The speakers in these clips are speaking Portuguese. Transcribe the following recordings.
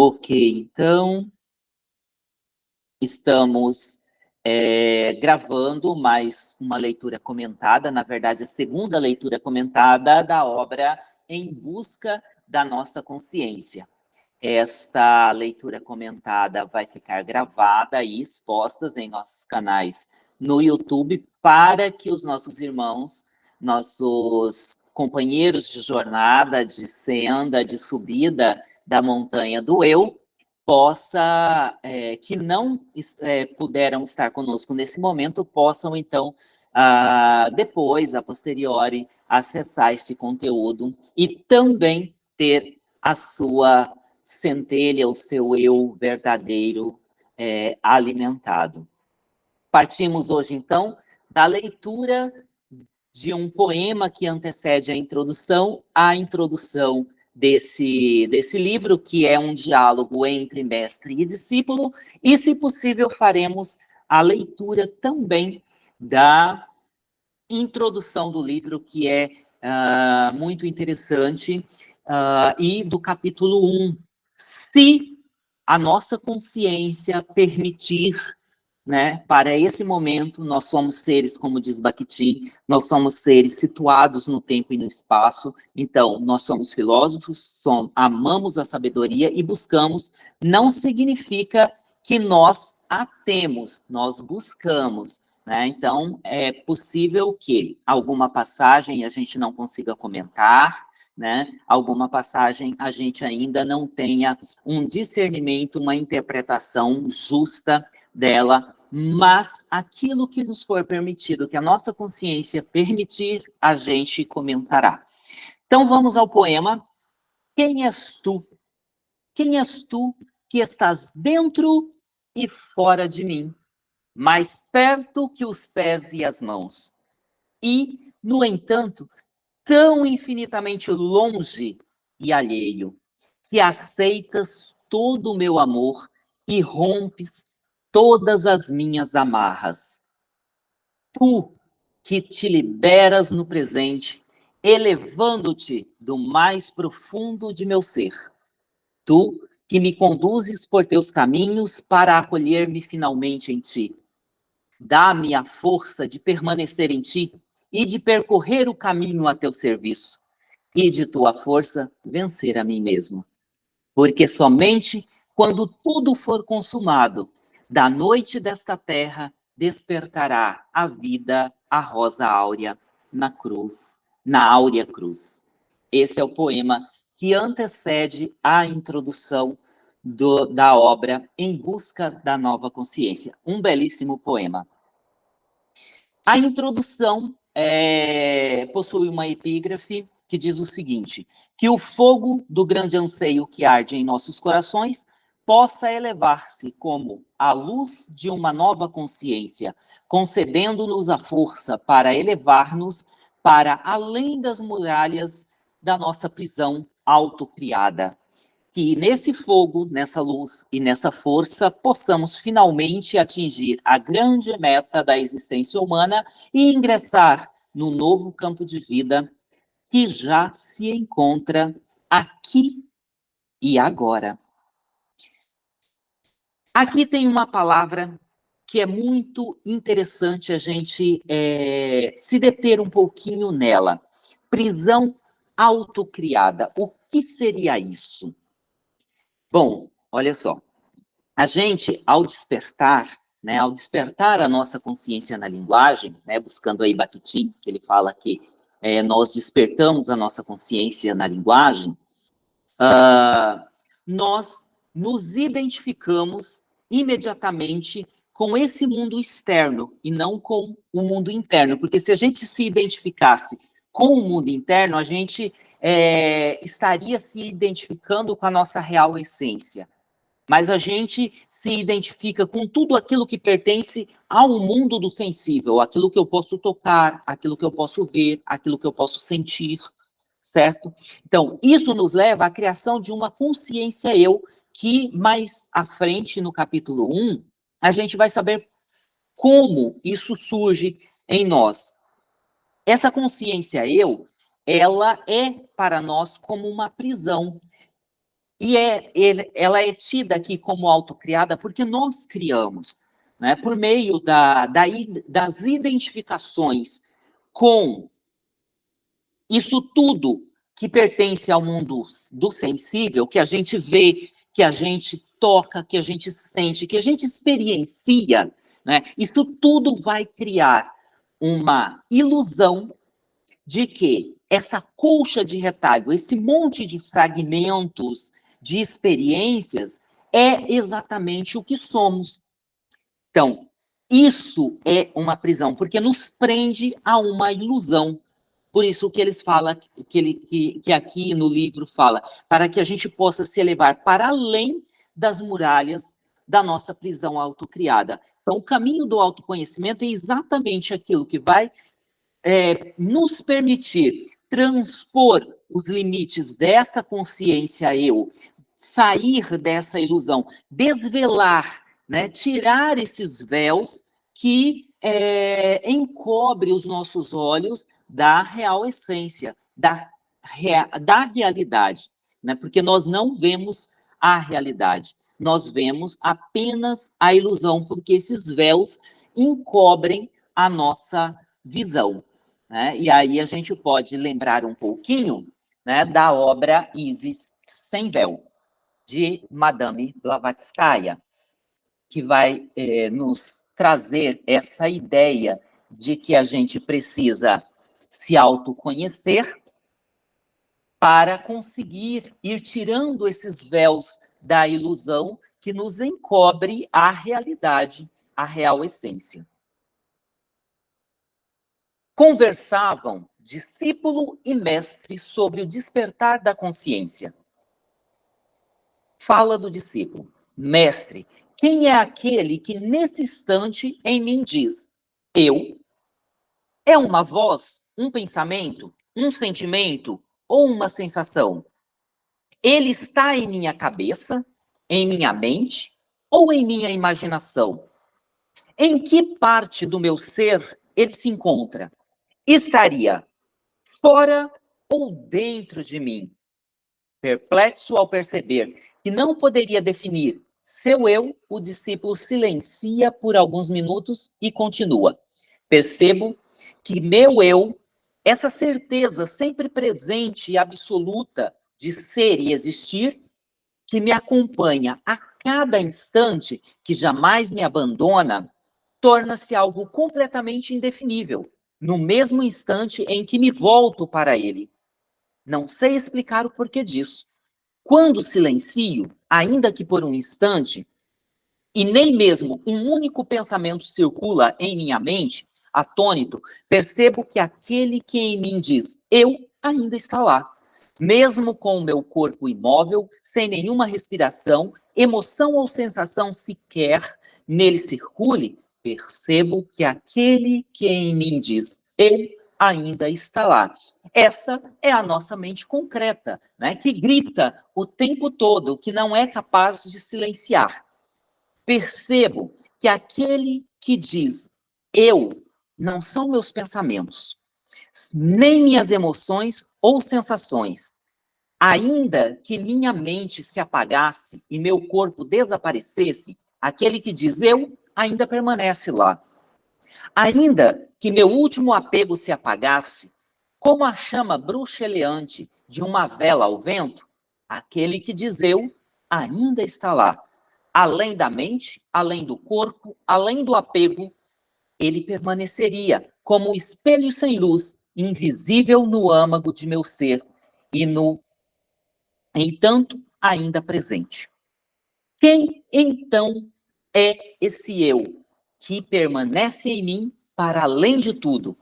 Ok, então, estamos é, gravando mais uma leitura comentada, na verdade, a segunda leitura comentada da obra Em Busca da Nossa Consciência. Esta leitura comentada vai ficar gravada e exposta em nossos canais no YouTube para que os nossos irmãos, nossos companheiros de jornada, de senda, de subida da montanha do eu, possa, é, que não é, puderam estar conosco nesse momento, possam, então, a, depois, a posteriori, acessar esse conteúdo e também ter a sua centelha, o seu eu verdadeiro é, alimentado. Partimos hoje, então, da leitura de um poema que antecede a introdução, a introdução desse, desse livro, que é um diálogo entre mestre e discípulo, e, se possível, faremos a leitura também da introdução do livro, que é uh, muito interessante, uh, e do capítulo 1, se a nossa consciência permitir né? Para esse momento, nós somos seres, como diz Bakhtin, nós somos seres situados no tempo e no espaço, então, nós somos filósofos, somos, amamos a sabedoria e buscamos, não significa que nós a temos, nós buscamos, né? Então, é possível que alguma passagem a gente não consiga comentar, né? Alguma passagem a gente ainda não tenha um discernimento, uma interpretação justa dela, mas aquilo que nos for permitido, que a nossa consciência permitir, a gente comentará. Então vamos ao poema. Quem és tu? Quem és tu que estás dentro e fora de mim, mais perto que os pés e as mãos? E, no entanto, tão infinitamente longe e alheio, que aceitas todo o meu amor e rompes todas as minhas amarras. Tu que te liberas no presente, elevando-te do mais profundo de meu ser. Tu que me conduzes por teus caminhos para acolher-me finalmente em ti. Dá-me a força de permanecer em ti e de percorrer o caminho a teu serviço, e de tua força vencer a mim mesmo. Porque somente quando tudo for consumado, da noite desta terra despertará a vida, a rosa áurea, na cruz, na áurea cruz. Esse é o poema que antecede a introdução do, da obra Em Busca da Nova Consciência. Um belíssimo poema. A introdução é, possui uma epígrafe que diz o seguinte, que o fogo do grande anseio que arde em nossos corações possa elevar-se como a luz de uma nova consciência, concedendo-nos a força para elevar-nos para além das muralhas da nossa prisão autocriada. Que nesse fogo, nessa luz e nessa força, possamos finalmente atingir a grande meta da existência humana e ingressar no novo campo de vida que já se encontra aqui e agora. Aqui tem uma palavra que é muito interessante a gente é, se deter um pouquinho nela. Prisão autocriada. O que seria isso? Bom, olha só. A gente, ao despertar, né, ao despertar a nossa consciência na linguagem, né, buscando aí Bakhtin, que ele fala que é, nós despertamos a nossa consciência na linguagem, uh, nós nos identificamos imediatamente com esse mundo externo e não com o mundo interno, porque se a gente se identificasse com o mundo interno, a gente é, estaria se identificando com a nossa real essência. Mas a gente se identifica com tudo aquilo que pertence ao mundo do sensível, aquilo que eu posso tocar, aquilo que eu posso ver, aquilo que eu posso sentir, certo? Então, isso nos leva à criação de uma consciência eu que mais à frente, no capítulo 1, a gente vai saber como isso surge em nós. Essa consciência eu, ela é para nós como uma prisão. E é, ela é tida aqui como autocriada porque nós criamos, né, por meio da, da, das identificações com isso tudo que pertence ao mundo do sensível, que a gente vê, que a gente toca, que a gente sente, que a gente experiencia, né? Isso tudo vai criar uma ilusão de que essa colcha de retalho, esse monte de fragmentos de experiências é exatamente o que somos. Então, isso é uma prisão, porque nos prende a uma ilusão. Por isso que eles falam, que, ele, que, que aqui no livro fala, para que a gente possa se elevar para além das muralhas da nossa prisão autocriada. Então, o caminho do autoconhecimento é exatamente aquilo que vai é, nos permitir transpor os limites dessa consciência eu, sair dessa ilusão, desvelar, né, tirar esses véus que é, encobre os nossos olhos da real essência, da, da realidade, né, porque nós não vemos a realidade, nós vemos apenas a ilusão, porque esses véus encobrem a nossa visão. Né? E aí a gente pode lembrar um pouquinho né, da obra Isis Sem Véu, de Madame Blavatsky, que vai eh, nos trazer essa ideia de que a gente precisa se autoconhecer para conseguir ir tirando esses véus da ilusão que nos encobre a realidade, a real essência. Conversavam discípulo e mestre sobre o despertar da consciência fala do discípulo: Mestre, quem é aquele que nesse instante em mim diz: Eu? É uma voz, um pensamento, um sentimento ou uma sensação? Ele está em minha cabeça, em minha mente ou em minha imaginação? Em que parte do meu ser ele se encontra? Estaria fora ou dentro de mim? Perplexo ao perceber que não poderia definir seu eu, o discípulo silencia por alguns minutos e continua. Percebo que meu eu, essa certeza sempre presente e absoluta de ser e existir, que me acompanha a cada instante, que jamais me abandona, torna-se algo completamente indefinível, no mesmo instante em que me volto para ele. Não sei explicar o porquê disso. Quando silencio, ainda que por um instante, e nem mesmo um único pensamento circula em minha mente, atônito, percebo que aquele que em mim diz eu ainda está lá. Mesmo com o meu corpo imóvel, sem nenhuma respiração, emoção ou sensação sequer nele circule, percebo que aquele que em mim diz eu ainda está lá. Essa é a nossa mente concreta, né, que grita o tempo todo, que não é capaz de silenciar. Percebo que aquele que diz eu não são meus pensamentos, nem minhas emoções ou sensações. Ainda que minha mente se apagasse e meu corpo desaparecesse, aquele que diz eu ainda permanece lá. Ainda que meu último apego se apagasse, como a chama bruxeleante de uma vela ao vento, aquele que diz eu ainda está lá. Além da mente, além do corpo, além do apego, ele permaneceria como um espelho sem luz, invisível no âmago de meu ser e no entanto ainda presente. Quem então é esse eu que permanece em mim para além de tudo.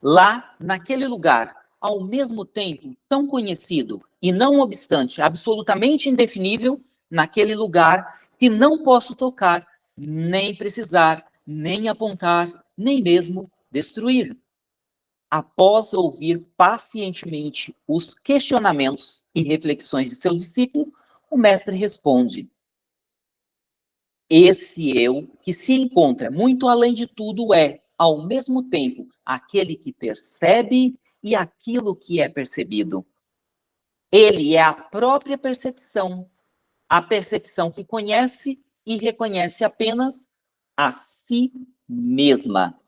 Lá, naquele lugar, ao mesmo tempo tão conhecido e não obstante absolutamente indefinível, naquele lugar que não posso tocar, nem precisar, nem apontar, nem mesmo destruir. Após ouvir pacientemente os questionamentos e reflexões de seu discípulo, o mestre responde: esse eu que se encontra muito além de tudo é, ao mesmo tempo, aquele que percebe e aquilo que é percebido. Ele é a própria percepção, a percepção que conhece e reconhece apenas a si mesma.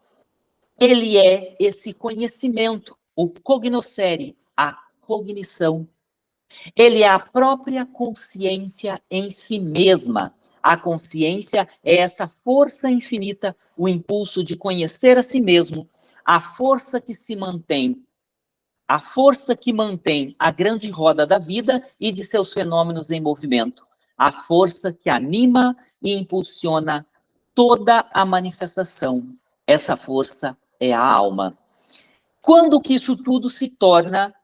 Ele é esse conhecimento, o cognoscere, a cognição. Ele é a própria consciência em si mesma. A consciência é essa força infinita, o impulso de conhecer a si mesmo, a força que se mantém, a força que mantém a grande roda da vida e de seus fenômenos em movimento, a força que anima e impulsiona toda a manifestação. Essa força é a alma. Quando que isso tudo se torna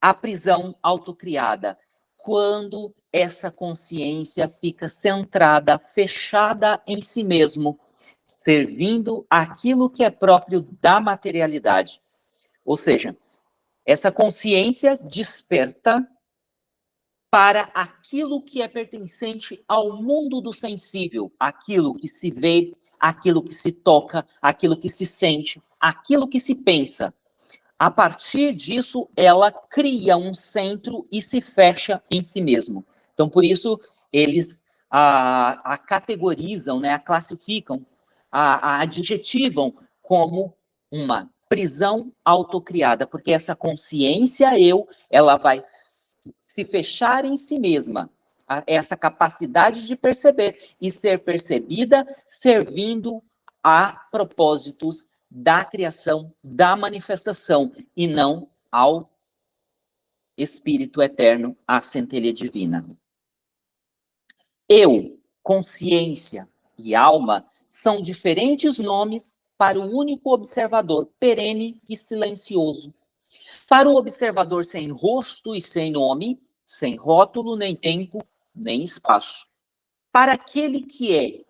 a prisão autocriada? Quando essa consciência fica centrada, fechada em si mesmo, servindo aquilo que é próprio da materialidade. Ou seja, essa consciência desperta para aquilo que é pertencente ao mundo do sensível, aquilo que se vê, aquilo que se toca, aquilo que se sente, aquilo que se pensa. A partir disso, ela cria um centro e se fecha em si mesmo. Então, por isso, eles a, a categorizam, né, a classificam, a, a adjetivam como uma prisão autocriada, porque essa consciência eu, ela vai se fechar em si mesma, essa capacidade de perceber e ser percebida servindo a propósitos da criação, da manifestação, e não ao Espírito Eterno, à centelha divina. Eu, consciência e alma são diferentes nomes para o único observador perene e silencioso. Para o observador sem rosto e sem nome, sem rótulo, nem tempo, nem espaço. Para aquele que é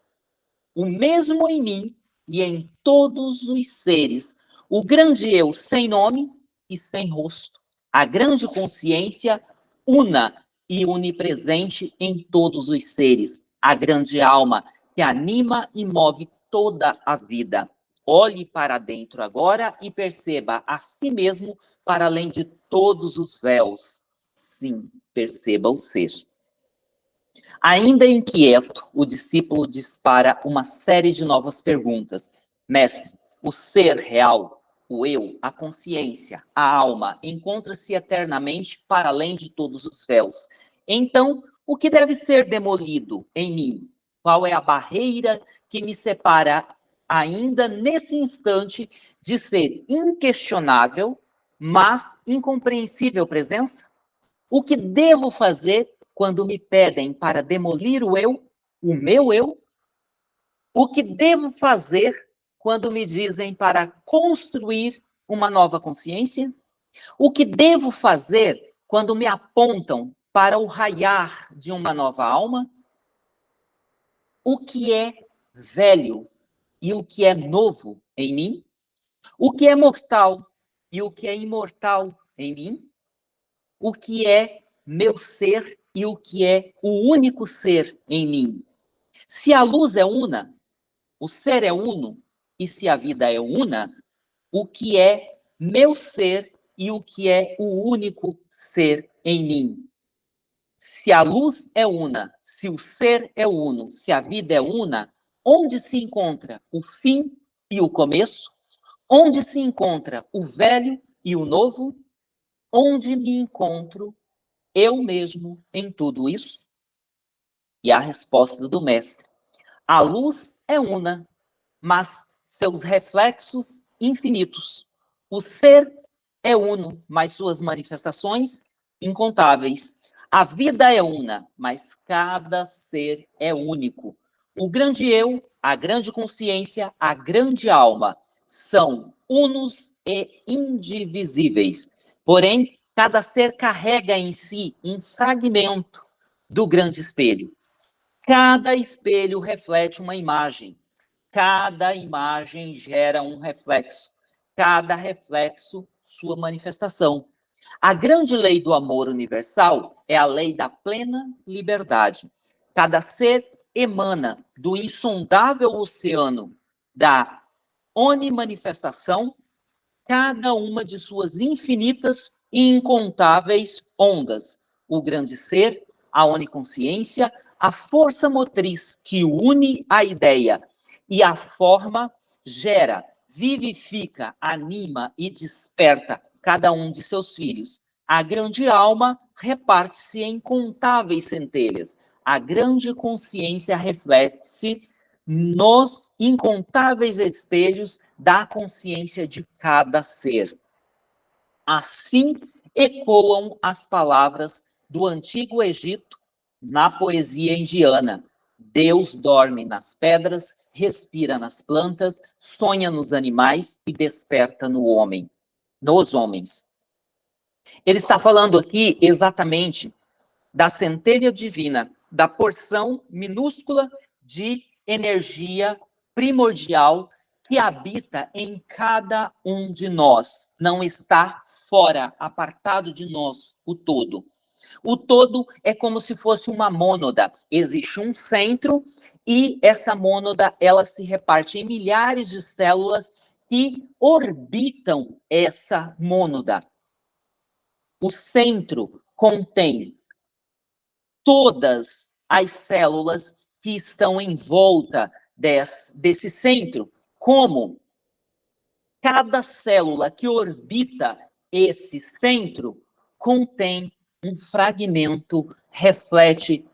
o mesmo em mim e em todos os seres, o grande eu sem nome e sem rosto, a grande consciência una e onipresente em todos os seres, a grande alma que anima e move toda a vida. Olhe para dentro agora e perceba a si mesmo para além de todos os véus. Sim, perceba o ser. Ainda inquieto, o discípulo dispara uma série de novas perguntas. Mestre, o ser real, o eu, a consciência, a alma, encontra-se eternamente para além de todos os véus. Então, o que deve ser demolido em mim? Qual é a barreira que me separa ainda nesse instante de ser inquestionável, mas incompreensível presença? O que devo fazer quando me pedem para demolir o eu, o meu eu? O que devo fazer quando me dizem para construir uma nova consciência? O que devo fazer quando me apontam para o raiar de uma nova alma? O que é velho e o que é novo em mim? O que é mortal e o que é imortal em mim? O que é meu ser e o que é o único ser em mim. Se a luz é una, o ser é uno, e se a vida é una, o que é meu ser e o que é o único ser em mim. Se a luz é una, se o ser é uno, se a vida é una, onde se encontra o fim e o começo? Onde se encontra o velho e o novo? Onde me encontro eu mesmo em tudo isso? E a resposta do mestre: a luz é una, mas seus reflexos infinitos. O ser é uno, mas suas manifestações incontáveis. A vida é una, mas cada ser é único. O grande eu, a grande consciência, a grande alma são unos e indivisíveis. Porém, Cada ser carrega em si um fragmento do grande espelho. Cada espelho reflete uma imagem. Cada imagem gera um reflexo. Cada reflexo, sua manifestação. A grande lei do amor universal é a lei da plena liberdade. Cada ser emana do insondável oceano da onimanifestação cada uma de suas infinitas e incontáveis ondas. O grande ser a oniconsciência, a força motriz que une a ideia e a forma gera, vivifica, anima e desperta cada um de seus filhos. A grande alma reparte-se em incontáveis centelhas. A grande consciência reflete-se nos incontáveis espelhos da consciência de cada ser. Assim ecoam as palavras do antigo Egito na poesia indiana. Deus dorme nas pedras, respira nas plantas, sonha nos animais e desperta no homem, nos homens. Ele está falando aqui exatamente da centelha divina, da porção minúscula de energia primordial que habita em cada um de nós. Não está fora, apartado de nós, o todo. O todo é como se fosse uma mônada. Existe um centro e essa mônada ela se reparte em milhares de células que orbitam essa mônada. O centro contém todas as células que estão em volta desse, desse centro, como cada célula que orbita esse centro contém um fragmento, reflete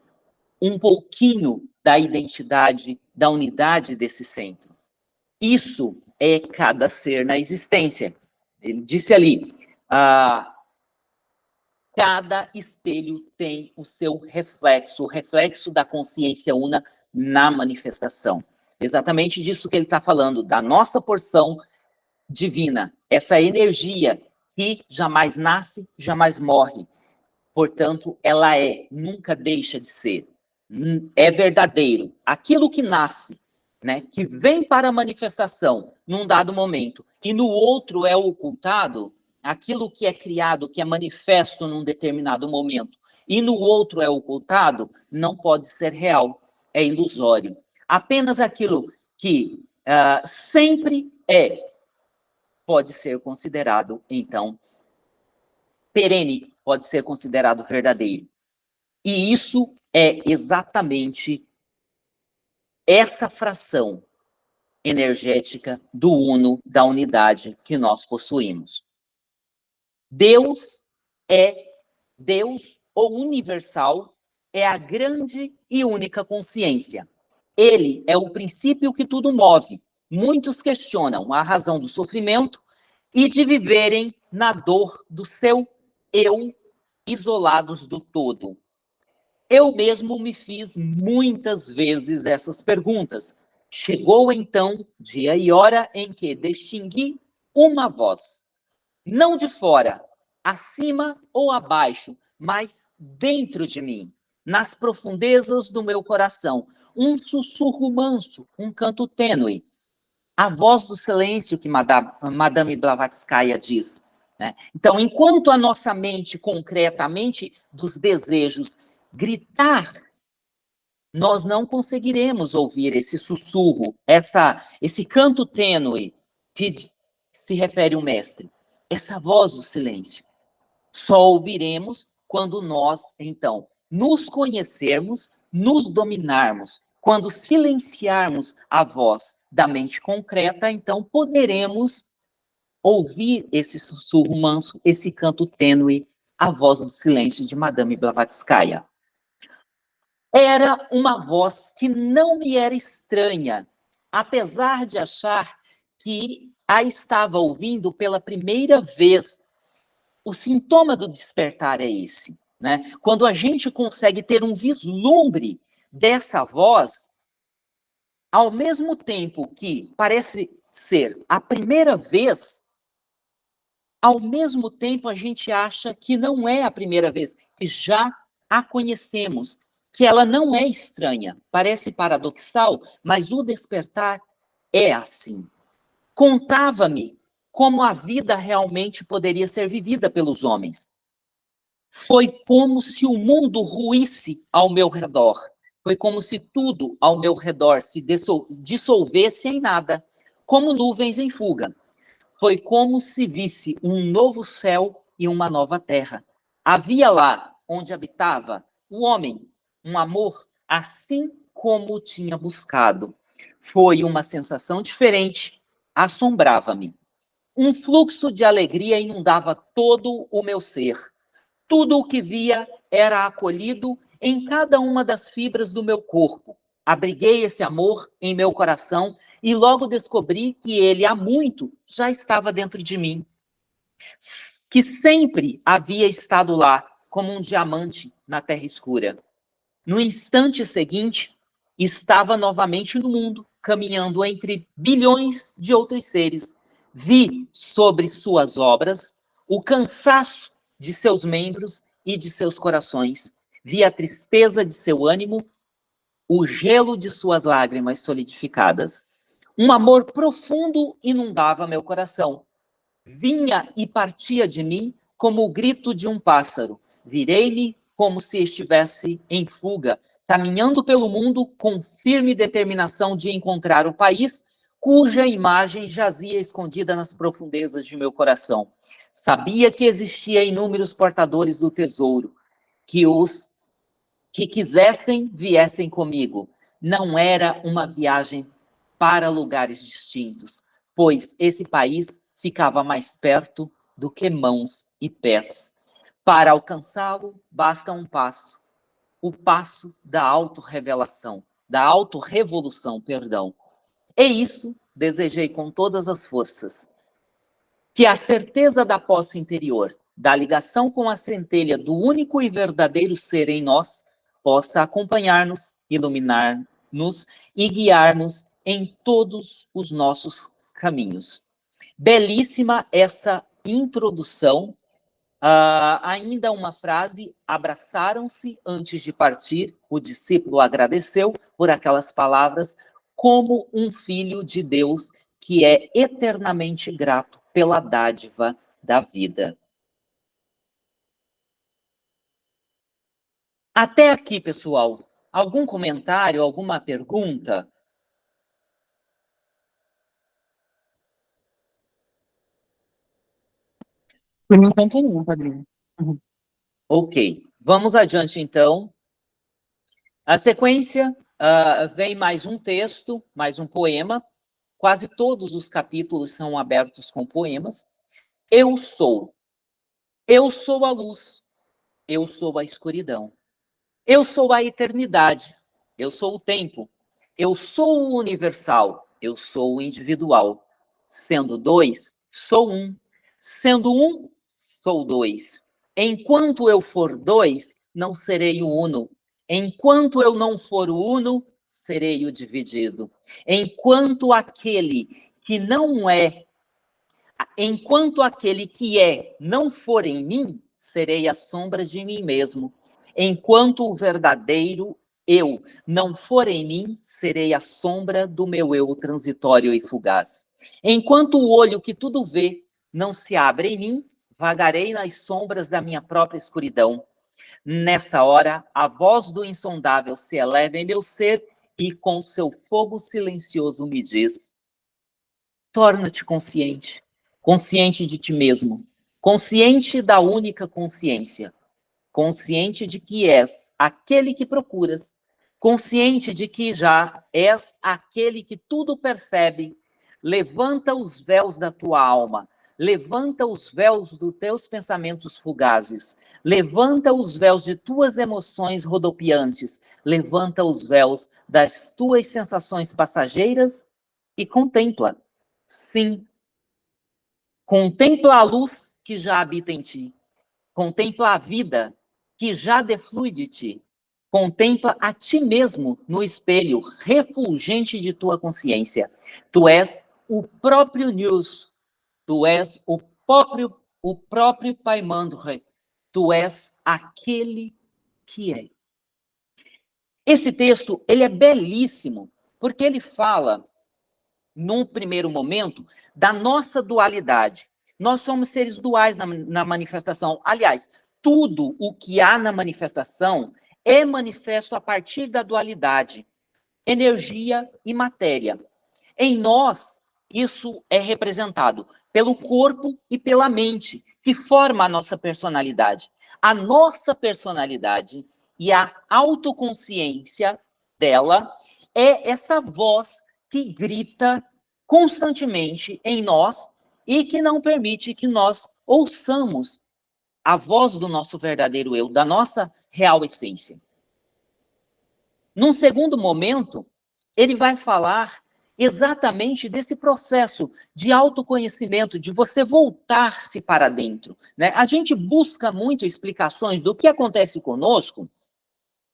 um pouquinho da identidade, da unidade desse centro. Isso é cada ser na existência. Ele disse ali, ah, cada espelho tem o seu reflexo, o reflexo da consciência una na manifestação. Exatamente disso que ele está falando, da nossa porção divina, essa energia que jamais nasce, jamais morre. Portanto, ela é, nunca deixa de ser. É verdadeiro. Aquilo que nasce, né, que vem para a manifestação num dado momento, e no outro é ocultado, aquilo que é criado, que é manifesto num determinado momento, e no outro é ocultado, não pode ser real, é ilusório. Apenas aquilo que uh, sempre é, pode ser considerado, então, perene, pode ser considerado verdadeiro. E isso é exatamente essa fração energética do uno, da unidade que nós possuímos. Deus é Deus, o universal, é a grande e única consciência. Ele é o princípio que tudo move. Muitos questionam a razão do sofrimento e de viverem na dor do seu eu, isolados do todo. Eu mesmo me fiz muitas vezes essas perguntas. Chegou então dia e hora em que distingui uma voz não de fora, acima ou abaixo, mas dentro de mim, nas profundezas do meu coração, um sussurro manso, um canto tênue, a voz do silêncio que Madame Blavatsky diz. Né? Então, enquanto a nossa mente, concretamente, dos desejos, gritar, nós não conseguiremos ouvir esse sussurro, essa, esse canto tênue que se refere o mestre essa voz do silêncio. Só ouviremos quando nós, então, nos conhecermos, nos dominarmos. Quando silenciarmos a voz da mente concreta, então poderemos ouvir esse sussurro manso, esse canto tênue, a voz do silêncio de Madame Blavatskaya. Era uma voz que não me era estranha, apesar de achar que a estava ouvindo pela primeira vez. O sintoma do despertar é esse, né? Quando a gente consegue ter um vislumbre dessa voz, ao mesmo tempo que parece ser a primeira vez, ao mesmo tempo a gente acha que não é a primeira vez, que já a conhecemos, que ela não é estranha. Parece paradoxal, mas o despertar é assim contava-me como a vida realmente poderia ser vivida pelos homens. Foi como se o mundo ruísse ao meu redor. Foi como se tudo ao meu redor se dissolvesse em nada, como nuvens em fuga. Foi como se visse um novo céu e uma nova terra. Havia lá, onde habitava, o homem, um amor assim como tinha buscado. Foi uma sensação diferente, assombrava-me. Um fluxo de alegria inundava todo o meu ser. Tudo o que via era acolhido em cada uma das fibras do meu corpo. Abriguei esse amor em meu coração e logo descobri que ele há muito já estava dentro de mim. Que sempre havia estado lá, como um diamante na terra escura. No instante seguinte, estava novamente no mundo, caminhando entre bilhões de outros seres. Vi sobre suas obras o cansaço de seus membros e de seus corações. Vi a tristeza de seu ânimo, o gelo de suas lágrimas solidificadas. Um amor profundo inundava meu coração. Vinha e partia de mim como o grito de um pássaro. Virei-me como se estivesse em fuga, caminhando pelo mundo com firme determinação de encontrar o país cuja imagem jazia escondida nas profundezas de meu coração. Sabia que existia inúmeros portadores do tesouro, que os que quisessem viessem comigo. Não era uma viagem para lugares distintos, pois esse país ficava mais perto do que mãos e pés. Para alcançá-lo, basta um passo, o passo da autorrevelação, da autorrevolução, perdão. E isso desejei com todas as forças. Que a certeza da posse interior, da ligação com a centelha do único e verdadeiro ser em nós, possa acompanhar-nos, iluminar-nos e guiar-nos em todos os nossos caminhos. Belíssima essa introdução. Uh, ainda uma frase, abraçaram-se antes de partir, o discípulo agradeceu por aquelas palavras, como um filho de Deus que é eternamente grato pela dádiva da vida. Até aqui, pessoal, algum comentário, alguma pergunta? Por enquanto não, padrinho. Uhum. Ok, vamos adiante então. A sequência Uh, vem mais um texto, mais um poema. Quase todos os capítulos são abertos com poemas. Eu sou. Eu sou a luz. Eu sou a escuridão. Eu sou a eternidade. Eu sou o tempo. Eu sou o universal. Eu sou o individual. Sendo dois, sou um. Sendo um, sou dois. Enquanto eu for dois, não serei o uno. Enquanto eu não for o uno, serei o dividido. Enquanto aquele que não é, enquanto aquele que é não for em mim, serei a sombra de mim mesmo. Enquanto o verdadeiro eu não for em mim, serei a sombra do meu eu transitório e fugaz. Enquanto o olho que tudo vê não se abre em mim, vagarei nas sombras da minha própria escuridão. Nessa hora, a voz do insondável se eleva em meu ser e com seu fogo silencioso me diz: Torna-te consciente, consciente de ti mesmo, consciente da única consciência, consciente de que és aquele que procuras, consciente de que já és aquele que tudo percebe. Levanta os véus da tua alma, levanta os véus dos teus pensamentos fugazes, levanta os véus de tuas emoções rodopiantes, levanta os véus das tuas sensações passageiras e contempla. Sim, contempla a luz que já habita em ti, contempla a vida que já deflui de ti, contempla a ti mesmo no espelho refulgente de tua consciência. Tu és o próprio News Tu és o próprio, o próprio Pai Mandre. Tu és aquele que é. Esse texto, ele é belíssimo, porque ele fala, num primeiro momento, da nossa dualidade. Nós somos seres duais na, na manifestação. Aliás, tudo o que há na manifestação é manifesto a partir da dualidade, energia e matéria. Em nós, isso é representado pelo corpo e pela mente, que forma a nossa personalidade. A nossa personalidade e a autoconsciência dela é essa voz que grita constantemente em nós e que não permite que nós ouçamos a voz do nosso verdadeiro eu, da nossa real essência. Num segundo momento, ele vai falar exatamente desse processo de autoconhecimento, de você voltar-se para dentro. Né? A gente busca muito explicações do que acontece conosco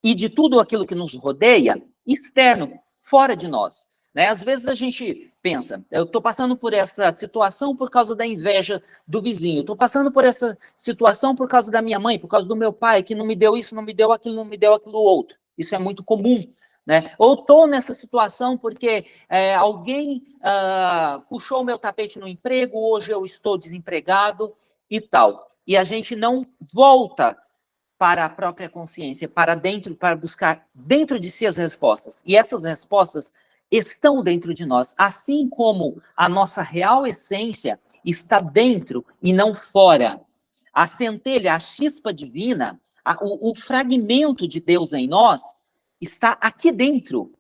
e de tudo aquilo que nos rodeia externo, fora de nós. Né? Às vezes a gente pensa, eu estou passando por essa situação por causa da inveja do vizinho, estou passando por essa situação por causa da minha mãe, por causa do meu pai, que não me deu isso, não me deu aquilo, não me deu aquilo outro. Isso é muito comum. Né? Ou estou nessa situação porque é, alguém ah, puxou o meu tapete no emprego, hoje eu estou desempregado e tal. E a gente não volta para a própria consciência, para dentro, para buscar dentro de si as respostas. E essas respostas estão dentro de nós, assim como a nossa real essência está dentro e não fora. A centelha, a chispa divina, a, o, o fragmento de Deus em nós está aqui dentro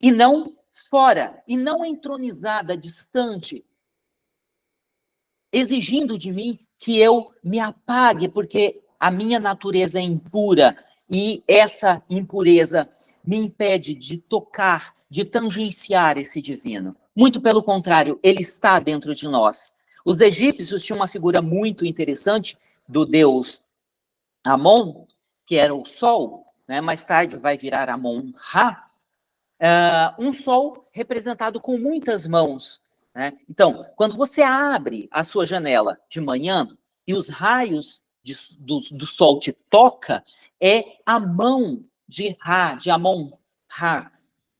e não fora, e não entronizada, distante, exigindo de mim que eu me apague, porque a minha natureza é impura e essa impureza me impede de tocar, de tangenciar esse divino. Muito pelo contrário, ele está dentro de nós. Os egípcios tinham uma figura muito interessante do deus Amon, que era o sol, né? mais tarde vai virar Amon-Ra, uh, um sol representado com muitas mãos. Né? Então, quando você abre a sua janela de manhã e os raios de, do, do sol te toca, é a mão de Ra, de Amon-Ra,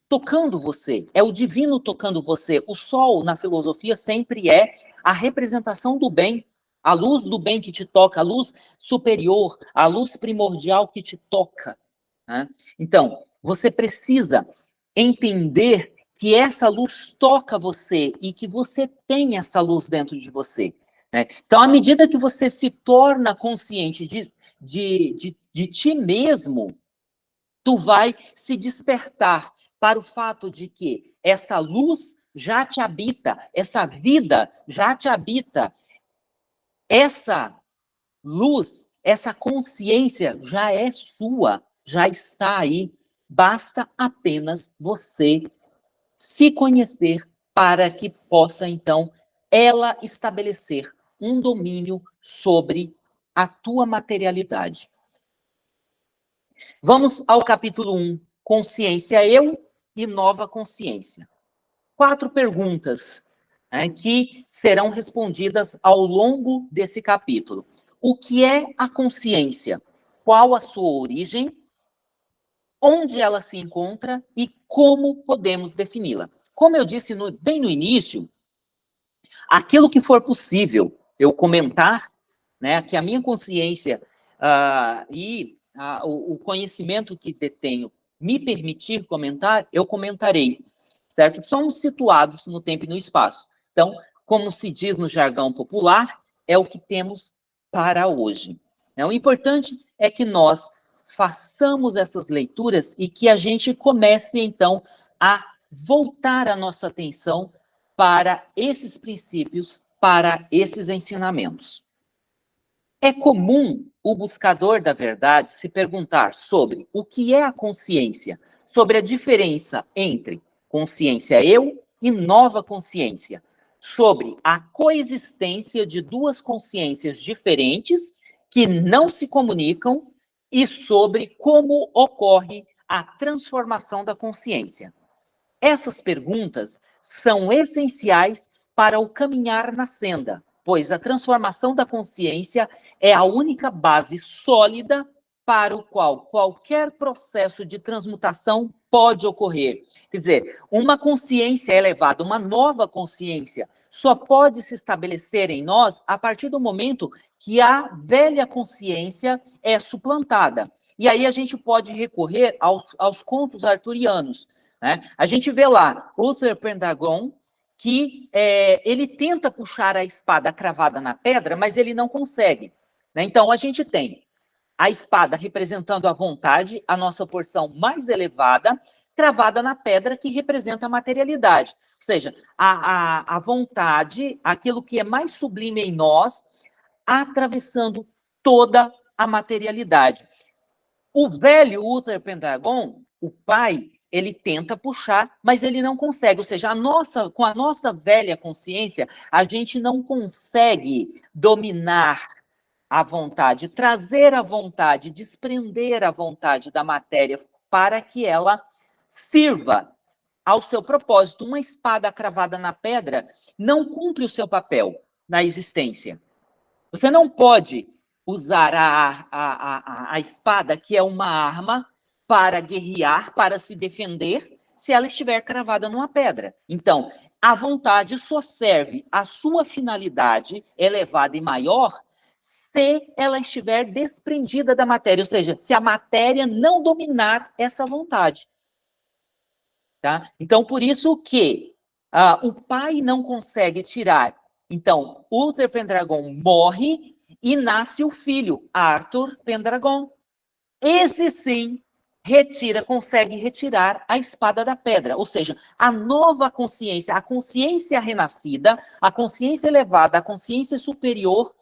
tocando você, é o divino tocando você. O sol, na filosofia, sempre é a representação do bem, a luz do bem que te toca, a luz superior, a luz primordial que te toca. Né? Então, você precisa entender que essa luz toca você e que você tem essa luz dentro de você. Né? Então, à medida que você se torna consciente de, de, de, de ti mesmo, tu vai se despertar para o fato de que essa luz já te habita, essa vida já te habita, essa luz, essa consciência já é sua, já está aí, basta apenas você se conhecer para que possa, então, ela estabelecer um domínio sobre a tua materialidade. Vamos ao capítulo 1, Consciência Eu e Nova Consciência. Quatro perguntas né, que serão respondidas ao longo desse capítulo. O que é a consciência? Qual a sua origem? Onde ela se encontra e como podemos defini-la? Como eu disse no, bem no início, aquilo que for possível eu comentar, né, que a minha consciência uh, e uh, o, o conhecimento que detenho me permitir comentar, eu comentarei, certo? Somos situados no tempo e no espaço. Então, como se diz no jargão popular, é o que temos para hoje. É, o importante é que nós façamos essas leituras e que a gente comece, então, a voltar a nossa atenção para esses princípios, para esses ensinamentos. É comum o buscador da verdade se perguntar sobre o que é a consciência, sobre a diferença entre consciência eu e nova consciência, sobre a coexistência de duas consciências diferentes que não se comunicam e sobre como ocorre a transformação da consciência. Essas perguntas são essenciais para o caminhar na senda, pois a transformação da consciência é a única base sólida para o qual qualquer processo de transmutação pode ocorrer. Quer dizer, uma consciência elevada, uma nova consciência, só pode se estabelecer em nós a partir do momento que a velha consciência é suplantada. E aí a gente pode recorrer aos, aos contos arturianos. Né? A gente vê lá Uther Pendragon, que é, ele tenta puxar a espada cravada na pedra, mas ele não consegue. Né? Então, a gente tem a espada representando a vontade, a nossa porção mais elevada, cravada na pedra que representa a materialidade. Ou seja, a, a, a vontade, aquilo que é mais sublime em nós, atravessando toda a materialidade. O velho Uther Pendragon, o pai, ele tenta puxar, mas ele não consegue. Ou seja, a nossa, com a nossa velha consciência, a gente não consegue dominar a vontade, trazer a vontade, desprender a vontade da matéria para que ela sirva ao seu propósito. Uma espada cravada na pedra não cumpre o seu papel na existência. Você não pode usar a, a, a, a espada, que é uma arma, para guerrear, para se defender, se ela estiver cravada numa pedra. Então, a vontade só serve à sua finalidade elevada e maior se ela estiver desprendida da matéria, ou seja, se a matéria não dominar essa vontade. Tá? Então, por isso que uh, o pai não consegue tirar. Então, Uther Pendragon morre e nasce o filho, Arthur Pendragon. Esse sim retira, consegue retirar a espada da pedra, ou seja, a nova consciência, a consciência renascida, a consciência elevada, a consciência superior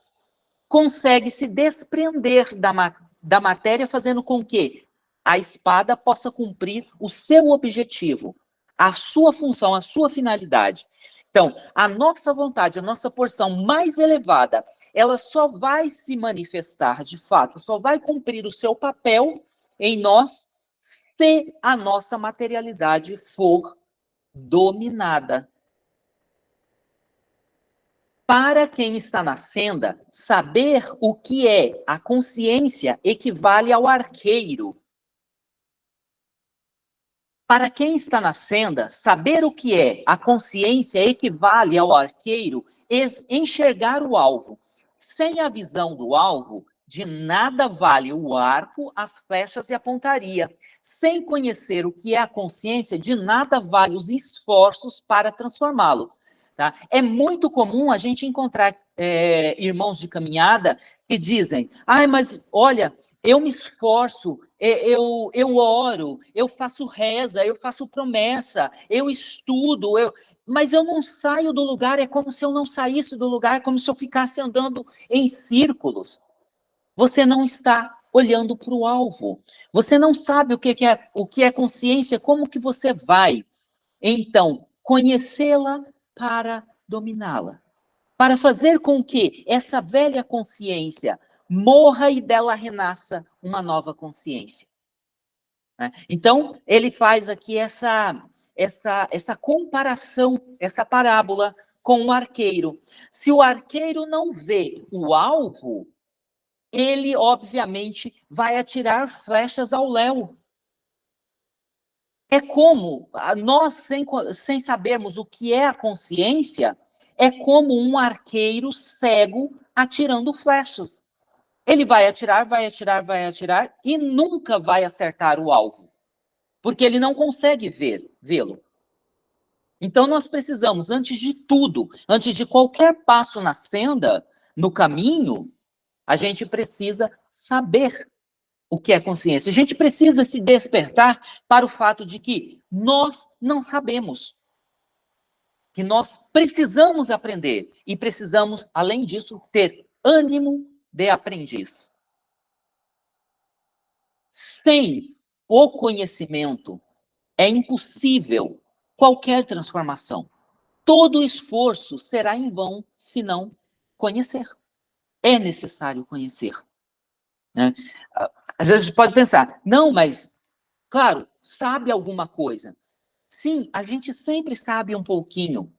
consegue se desprender da, da matéria, fazendo com que a espada possa cumprir o seu objetivo, a sua função, a sua finalidade. Então, a nossa vontade, a nossa porção mais elevada, ela só vai se manifestar de fato, só vai cumprir o seu papel em nós se a nossa materialidade for dominada para quem está na senda, saber o que é a consciência equivale ao arqueiro. Para quem está na senda, saber o que é a consciência equivale ao arqueiro enxergar o alvo. Sem a visão do alvo, de nada vale o arco, as flechas e a pontaria. Sem conhecer o que é a consciência, de nada vale os esforços para transformá-lo. Tá? É muito comum a gente encontrar é, irmãos de caminhada que dizem, ai, mas olha, eu me esforço, eu, eu oro, eu faço reza, eu faço promessa, eu estudo, eu, mas eu não saio do lugar, é como se eu não saísse do lugar, como se eu ficasse andando em círculos. Você não está olhando para o alvo. Você não sabe o que é, o que é consciência, como que você vai. Então, conhecê-la para dominá-la. Para fazer com que essa velha consciência morra e dela renasça uma nova consciência. Né? Então, ele faz aqui essa, essa, essa comparação, essa parábola com o arqueiro. Se o arqueiro não vê o alvo, ele, obviamente, vai atirar flechas ao léu. É como, nós, sem, sem sabermos o que é a consciência, é como um arqueiro cego atirando flechas. Ele vai atirar, vai atirar, vai atirar e nunca vai acertar o alvo, porque ele não consegue vê-lo. Então nós precisamos, antes de tudo, antes de qualquer passo na senda, no caminho, a gente precisa saber o que é consciência. A gente precisa se despertar para o fato de que nós não sabemos. Que nós precisamos aprender e precisamos, além disso, ter ânimo de aprendiz. Sem o conhecimento, é impossível qualquer transformação. Todo esforço será em vão se não conhecer. É necessário conhecer. Né? Às vezes pode pensar, não, mas, claro, sabe alguma coisa. Sim, a gente sempre sabe um pouquinho,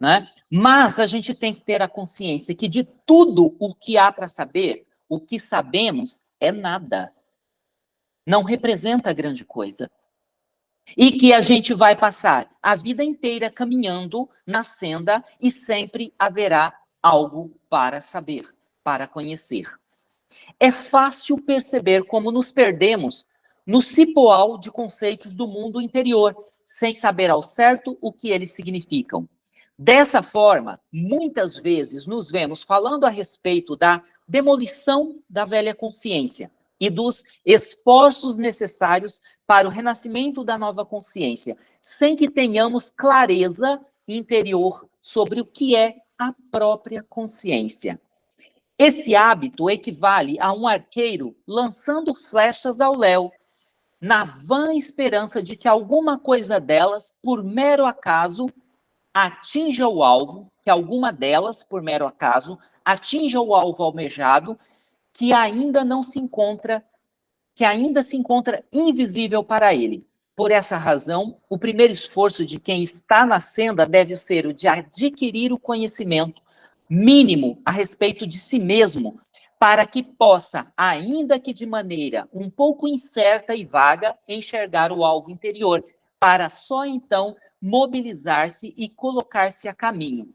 né? Mas a gente tem que ter a consciência que de tudo o que há para saber, o que sabemos é nada. Não representa grande coisa. E que a gente vai passar a vida inteira caminhando na senda e sempre haverá algo para saber, para conhecer é fácil perceber como nos perdemos no cipoal de conceitos do mundo interior, sem saber ao certo o que eles significam. Dessa forma, muitas vezes nos vemos falando a respeito da demolição da velha consciência, e dos esforços necessários para o renascimento da nova consciência, sem que tenhamos clareza interior sobre o que é a própria consciência. Esse hábito equivale a um arqueiro lançando flechas ao léu, na vã esperança de que alguma coisa delas, por mero acaso, atinja o alvo, que alguma delas, por mero acaso, atinja o alvo almejado, que ainda não se encontra, que ainda se encontra invisível para ele. Por essa razão, o primeiro esforço de quem está na senda deve ser o de adquirir o conhecimento mínimo a respeito de si mesmo, para que possa, ainda que de maneira um pouco incerta e vaga, enxergar o alvo interior, para só então mobilizar-se e colocar-se a caminho.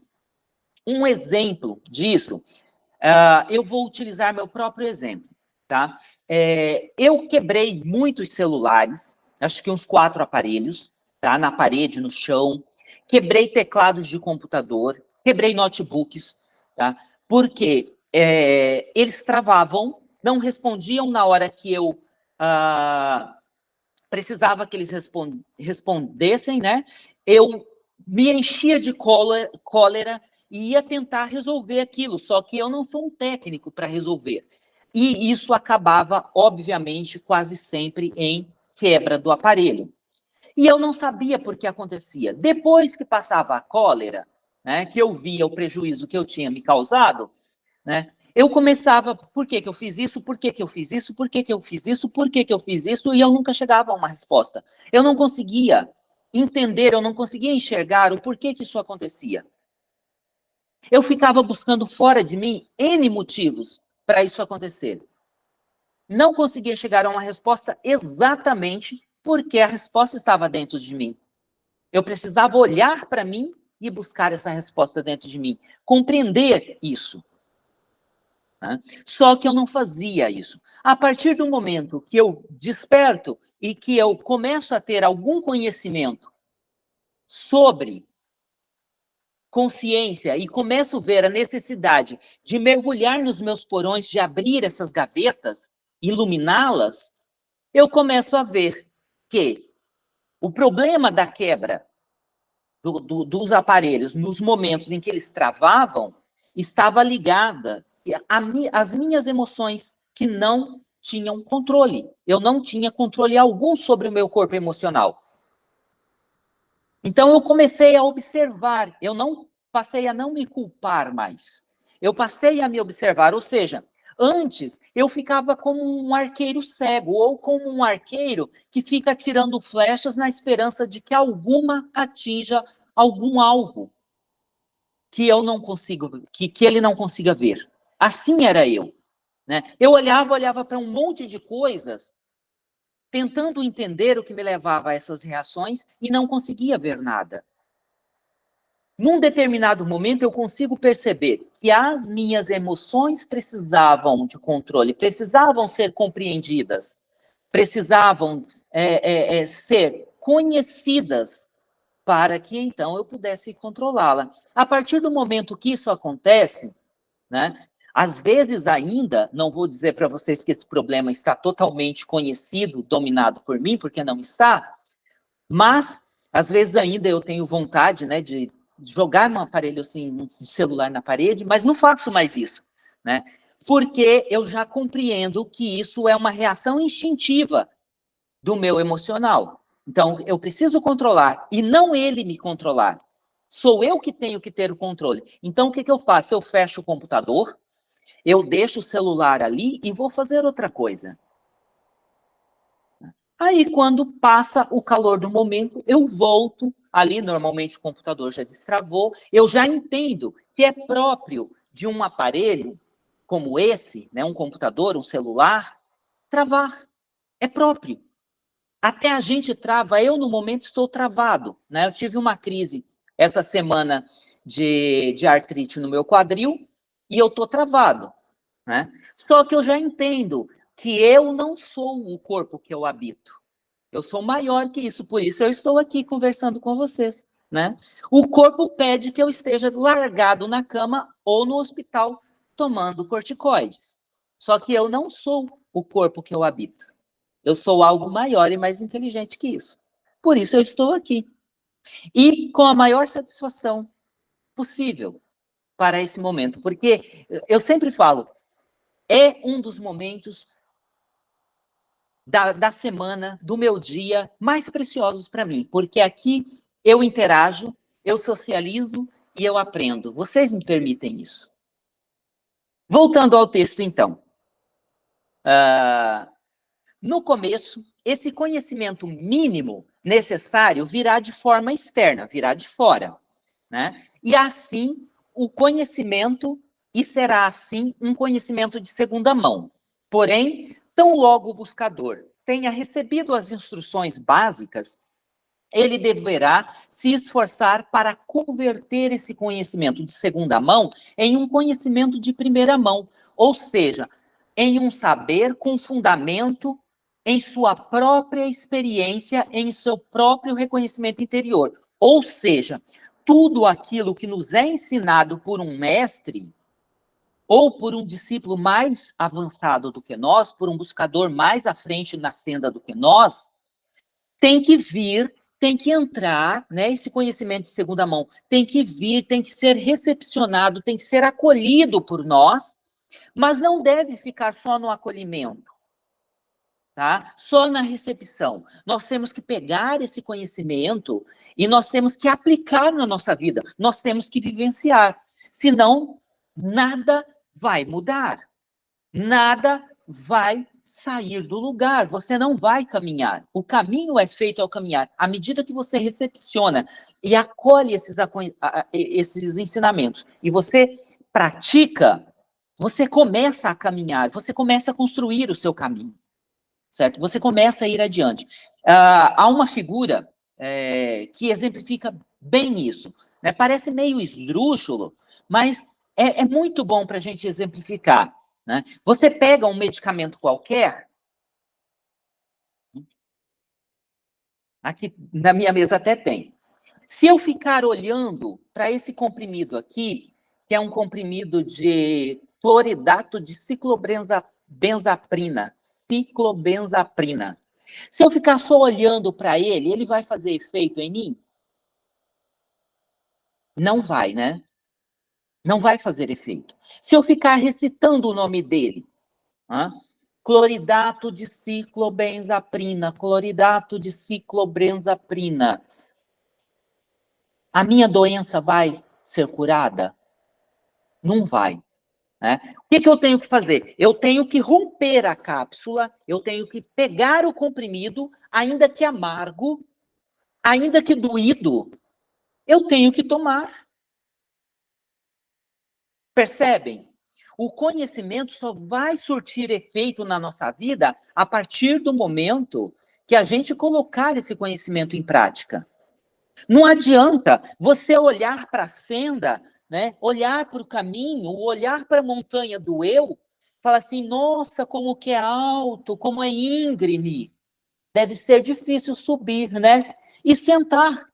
Um exemplo disso, uh, eu vou utilizar meu próprio exemplo, tá? É, eu quebrei muitos celulares, acho que uns quatro aparelhos, tá? Na parede, no chão, quebrei teclados de computador, quebrei notebooks, tá? Porque é, eles travavam, não respondiam na hora que eu uh, precisava que eles respondessem, né? Eu me enchia de cólera, cólera e ia tentar resolver aquilo, só que eu não sou um técnico para resolver. E isso acabava, obviamente, quase sempre em quebra do aparelho. E eu não sabia por que acontecia. Depois que passava a cólera, né, que eu via o prejuízo que eu tinha me causado, né, eu começava, por que, que eu fiz isso, por que, que eu fiz isso, por que, que eu fiz isso, por que, que eu fiz isso, e eu nunca chegava a uma resposta. Eu não conseguia entender, eu não conseguia enxergar o porquê que isso acontecia. Eu ficava buscando fora de mim N motivos para isso acontecer. Não conseguia chegar a uma resposta exatamente porque a resposta estava dentro de mim. Eu precisava olhar para mim e buscar essa resposta dentro de mim, compreender isso. Né? Só que eu não fazia isso. A partir do momento que eu desperto e que eu começo a ter algum conhecimento sobre consciência e começo a ver a necessidade de mergulhar nos meus porões, de abrir essas gavetas, iluminá-las, eu começo a ver que o problema da quebra do, do, dos aparelhos nos momentos em que eles travavam estava ligada às minhas emoções que não tinham controle. Eu não tinha controle algum sobre o meu corpo emocional. Então eu comecei a observar, eu não passei a não me culpar mais. Eu passei a me observar, ou seja, antes eu ficava como um arqueiro cego ou como um arqueiro que fica tirando flechas na esperança de que alguma atinja algum alvo que eu não consigo, que, que ele não consiga ver. Assim era eu. Né? Eu olhava, olhava para um monte de coisas tentando entender o que me levava a essas reações e não conseguia ver nada. Num determinado momento, eu consigo perceber que as minhas emoções precisavam de controle, precisavam ser compreendidas, precisavam é, é, é, ser conhecidas para que então eu pudesse controlá-la. A partir do momento que isso acontece, né, às vezes ainda, não vou dizer para vocês que esse problema está totalmente conhecido, dominado por mim, porque não está, mas às vezes ainda eu tenho vontade né, de jogar um aparelho assim, de celular na parede, mas não faço mais isso, né? Porque eu já compreendo que isso é uma reação instintiva do meu emocional. Então, eu preciso controlar, e não ele me controlar. Sou eu que tenho que ter o controle. Então, o que, que eu faço? Eu fecho o computador, eu deixo o celular ali e vou fazer outra coisa. Aí, quando passa o calor do momento, eu volto ali, normalmente o computador já destravou, eu já entendo que é próprio de um aparelho como esse, né, um computador, um celular, travar. É próprio. Até a gente trava, eu no momento estou travado. Né? Eu tive uma crise essa semana de, de artrite no meu quadril e eu estou travado. Né? Só que eu já entendo que eu não sou o corpo que eu habito. Eu sou maior que isso, por isso eu estou aqui conversando com vocês. Né? O corpo pede que eu esteja largado na cama ou no hospital tomando corticoides. Só que eu não sou o corpo que eu habito. Eu sou algo maior e mais inteligente que isso. Por isso eu estou aqui. E com a maior satisfação possível para esse momento. Porque eu sempre falo, é um dos momentos da, da semana, do meu dia, mais preciosos para mim. Porque aqui eu interajo, eu socializo e eu aprendo. Vocês me permitem isso. Voltando ao texto, então. Uh, no começo, esse conhecimento mínimo necessário virá de forma externa, virá de fora. Né? E assim, o conhecimento, e será assim um conhecimento de segunda mão. Porém, tão logo o buscador tenha recebido as instruções básicas, ele deverá se esforçar para converter esse conhecimento de segunda mão em um conhecimento de primeira mão, ou seja, em um saber com fundamento em sua própria experiência, em seu próprio reconhecimento interior. Ou seja, tudo aquilo que nos é ensinado por um mestre ou por um discípulo mais avançado do que nós, por um buscador mais à frente na senda do que nós, tem que vir tem que entrar, né, esse conhecimento de segunda mão, tem que vir, tem que ser recepcionado, tem que ser acolhido por nós, mas não deve ficar só no acolhimento, tá? Só na recepção. Nós temos que pegar esse conhecimento e nós temos que aplicar na nossa vida, nós temos que vivenciar, senão nada vai mudar, nada vai sair do lugar, você não vai caminhar. O caminho é feito ao caminhar. À medida que você recepciona e acolhe esses, esses ensinamentos e você pratica, você começa a caminhar, você começa a construir o seu caminho, certo? Você começa a ir adiante. Uh, há uma figura é, que exemplifica bem isso. Né? Parece meio esdrúxulo, mas é, é muito bom para a gente exemplificar. Né? Você pega um medicamento qualquer, aqui na minha mesa até tem. Se eu ficar olhando para esse comprimido aqui, que é um comprimido de cloridato de ciclobenzaprina, ciclobenzaprina. Se eu ficar só olhando para ele, ele vai fazer efeito em mim? Não vai, né? Não vai fazer efeito. Se eu ficar recitando o nome dele, cloridato de ciclobenzaprina, cloridato de ciclobenzaprina, a minha doença vai ser curada? Não vai. Né? O que, que eu tenho que fazer? Eu tenho que romper a cápsula, eu tenho que pegar o comprimido, ainda que amargo, ainda que doído, eu tenho que tomar. Percebem? O conhecimento só vai surtir efeito na nossa vida a partir do momento que a gente colocar esse conhecimento em prática. Não adianta você olhar para a senda, né, olhar para o caminho, olhar para a montanha do eu, falar assim, nossa, como que é alto, como é íngreme. Deve ser difícil subir, né? E sentar.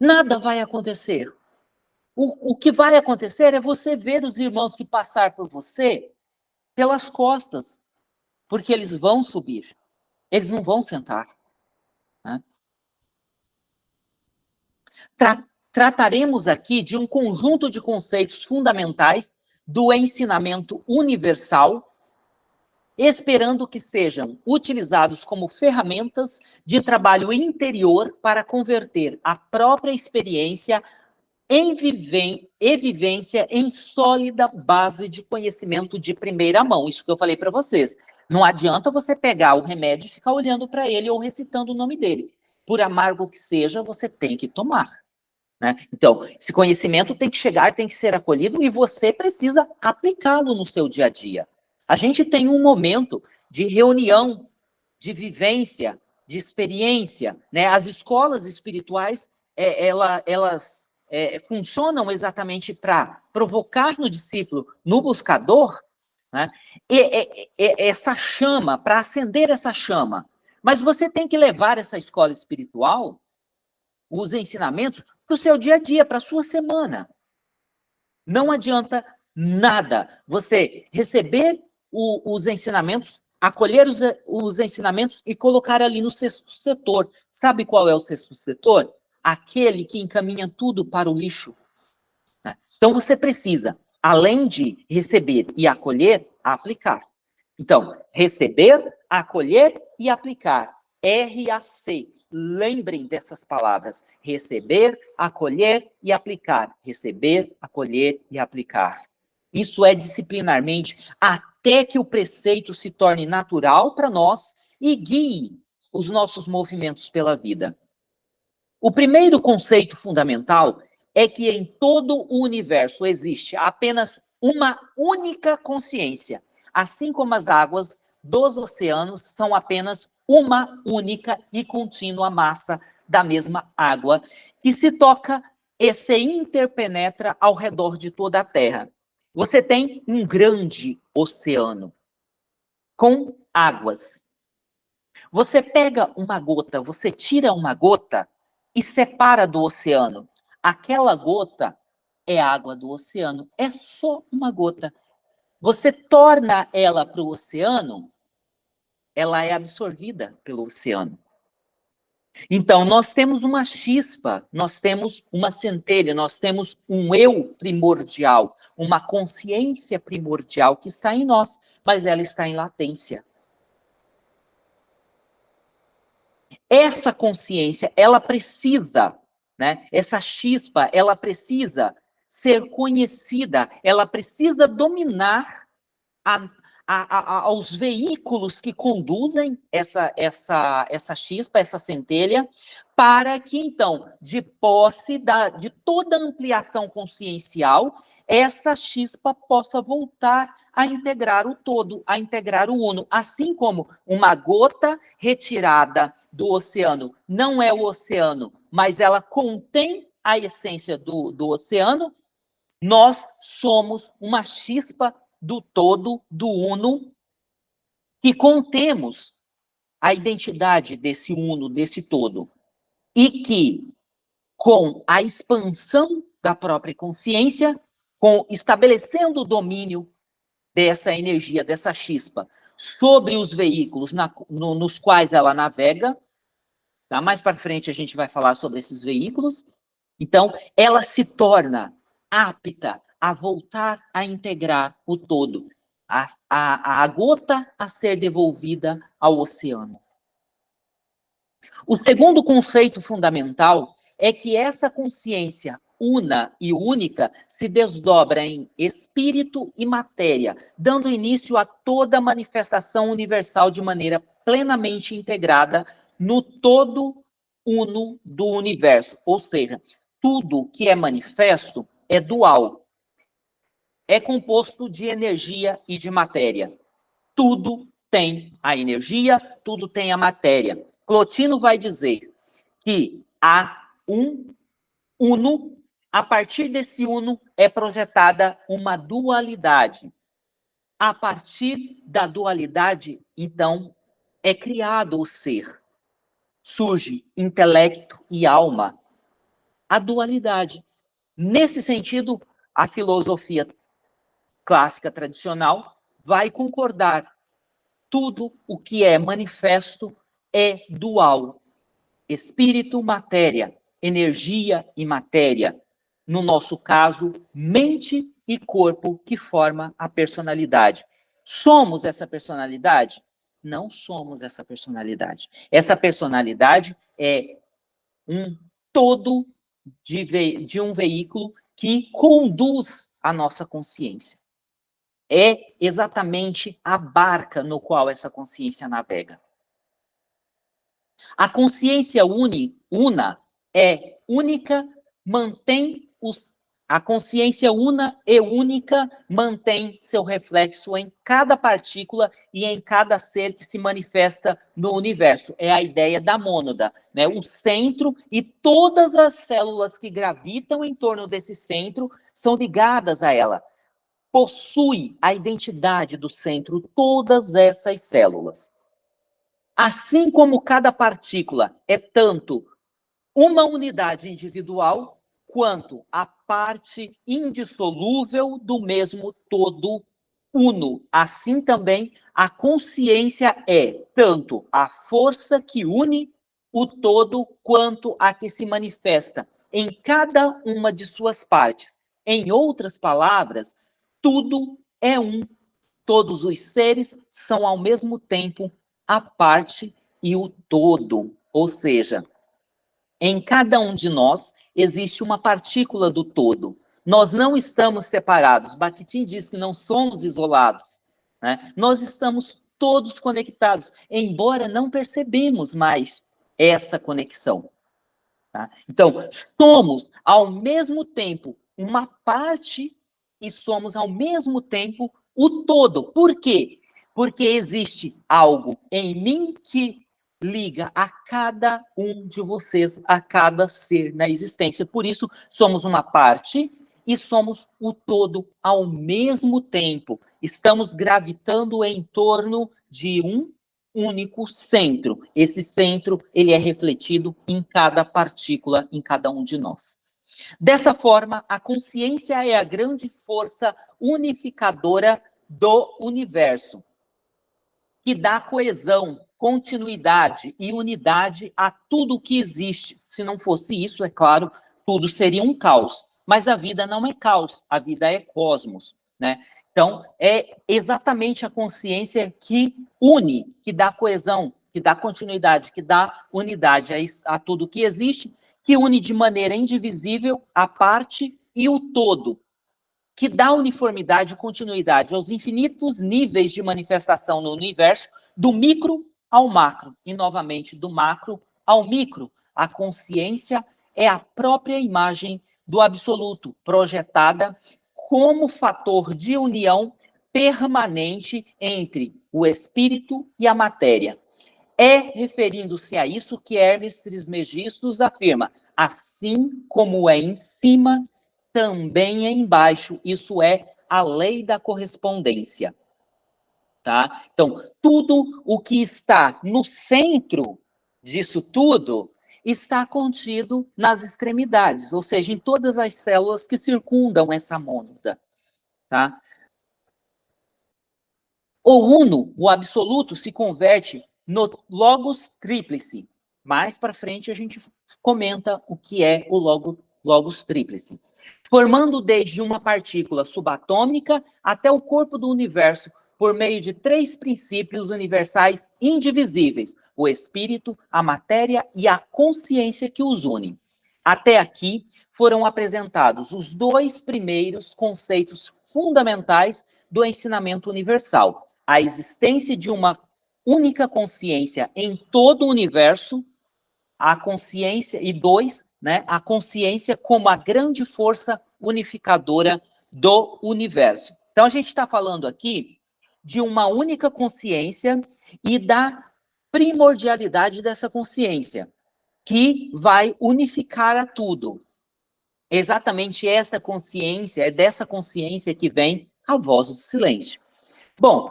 Nada vai acontecer. O, o que vai acontecer é você ver os irmãos que passar por você pelas costas, porque eles vão subir, eles não vão sentar. Né? Tra trataremos aqui de um conjunto de conceitos fundamentais do ensinamento universal, esperando que sejam utilizados como ferramentas de trabalho interior para converter a própria experiência em e vivência em sólida base de conhecimento de primeira mão. Isso que eu falei para vocês. Não adianta você pegar o remédio e ficar olhando para ele ou recitando o nome dele. Por amargo que seja, você tem que tomar. Né? Então, esse conhecimento tem que chegar, tem que ser acolhido e você precisa aplicá-lo no seu dia a dia. A gente tem um momento de reunião, de vivência, de experiência. Né? As escolas espirituais, é, ela, elas é, funcionam exatamente para provocar no discípulo, no buscador, né, e, e, e, essa chama, para acender essa chama. Mas você tem que levar essa escola espiritual, os ensinamentos, para o seu dia a dia, para a sua semana. Não adianta nada você receber o, os ensinamentos, acolher os, os ensinamentos e colocar ali no sexto setor. Sabe qual é o sexto setor? Aquele que encaminha tudo para o lixo. Né? Então, você precisa, além de receber e acolher, aplicar. Então, receber, acolher e aplicar. RAC. Lembrem dessas palavras. Receber, acolher e aplicar. Receber, acolher e aplicar. Isso é disciplinarmente até que o preceito se torne natural para nós e guie os nossos movimentos pela vida. O primeiro conceito fundamental é que em todo o universo existe apenas uma única consciência, assim como as águas dos oceanos são apenas uma única e contínua massa da mesma água, que se toca e se interpenetra ao redor de toda a Terra. Você tem um grande oceano com águas. Você pega uma gota, você tira uma gota e separa do oceano. Aquela gota é água do oceano, é só uma gota. Você torna ela para o oceano, ela é absorvida pelo oceano. Então, nós temos uma chispa, nós temos uma centelha, nós temos um eu primordial, uma consciência primordial que está em nós, mas ela está em latência. Essa consciência, ela precisa, né? Essa chispa, ela precisa ser conhecida, ela precisa dominar a, a, a, aos veículos que conduzem essa, essa, essa chispa, essa centelha, para que, então, de posse da, de toda ampliação consciencial, essa chispa possa voltar a integrar o todo, a integrar o uno. Assim como uma gota retirada do oceano não é o oceano, mas ela contém a essência do, do oceano, nós somos uma chispa do todo, do uno, que contemos a identidade desse uno, desse todo. E que, com a expansão da própria consciência, com estabelecendo o domínio dessa energia, dessa chispa, sobre os veículos na, no, nos quais ela navega, tá? mais para frente a gente vai falar sobre esses veículos, então ela se torna apta a voltar a integrar o todo, a, a, a gota a ser devolvida ao oceano. O segundo conceito fundamental é que essa consciência una e única se desdobra em espírito e matéria, dando início a toda manifestação universal de maneira plenamente integrada no todo uno do universo. Ou seja, tudo que é manifesto é dual. É composto de energia e de matéria. Tudo tem a energia, tudo tem a matéria. Clotino vai dizer que há um uno, a partir desse uno é projetada uma dualidade. A partir da dualidade, então, é criado o ser. Surge intelecto e alma. A dualidade. Nesse sentido, a filosofia clássica tradicional vai concordar. Tudo o que é manifesto é dual. Espírito, matéria, energia e matéria. No nosso caso, mente e corpo que forma a personalidade. Somos essa personalidade? Não somos essa personalidade. Essa personalidade é um todo de, de um veículo que conduz a nossa consciência. É exatamente a barca no qual essa consciência navega. A consciência uni, una é única, mantém os a consciência una e única mantém seu reflexo em cada partícula e em cada ser que se manifesta no universo. É a ideia da mônada, né? O centro e todas as células que gravitam em torno desse centro são ligadas a ela. Possui a identidade do centro todas essas células. Assim como cada partícula é tanto uma unidade individual, quanto a parte indissolúvel do mesmo todo uno, assim também a consciência é tanto a força que une o todo quanto a que se manifesta em cada uma de suas partes. Em outras palavras, tudo é um. Todos os seres são ao mesmo tempo a parte e o todo. Ou seja, em cada um de nós existe uma partícula do todo. Nós não estamos separados. Bakhtin diz que não somos isolados. Né? Nós estamos todos conectados, embora não percebemos mais essa conexão. Tá? Então, somos ao mesmo tempo uma parte e somos ao mesmo tempo o todo. Por quê? Porque existe algo em mim que liga a cada um de vocês, a cada ser na existência. Por isso, somos uma parte e somos o todo ao mesmo tempo. Estamos gravitando em torno de um único centro. Esse centro, ele é refletido em cada partícula, em cada um de nós. Dessa forma, a consciência é a grande força unificadora do universo, que dá coesão, continuidade e unidade a tudo que existe. Se não fosse isso, é claro, tudo seria um caos. Mas a vida não é caos, a vida é cosmos, né? Então, é exatamente a consciência que une, que dá coesão, que dá continuidade, que dá unidade a, a tudo que existe, que une de maneira indivisível a parte e o todo, que dá uniformidade e continuidade aos infinitos níveis de manifestação no universo, do micro ao macro, e novamente do macro ao micro. A consciência é a própria imagem do absoluto, projetada como fator de união permanente entre o espírito e a matéria. É referindo-se a isso que Hermes Trismegistus afirma, assim como é em cima, também é embaixo. Isso é a lei da correspondência. Tá? Então, tudo o que está no centro disso tudo está contido nas extremidades, ou seja, em todas as células que circundam essa mônada. Tá? O uno, o absoluto, se converte no logos tríplice. Mais para frente a gente comenta o que é o logo, logos tríplice. Formando desde uma partícula subatômica até o corpo do universo, por meio de três princípios universais indivisíveis, o espírito, a matéria e a consciência que os unem. Até aqui foram apresentados os dois primeiros conceitos fundamentais do ensinamento universal: a existência de uma única consciência em todo o universo, a consciência, e dois, né, a consciência como a grande força unificadora do universo. Então, a gente está falando aqui de uma única consciência e da primordialidade dessa consciência, que vai unificar a tudo. Exatamente essa consciência, é dessa consciência que vem a voz do silêncio. Bom,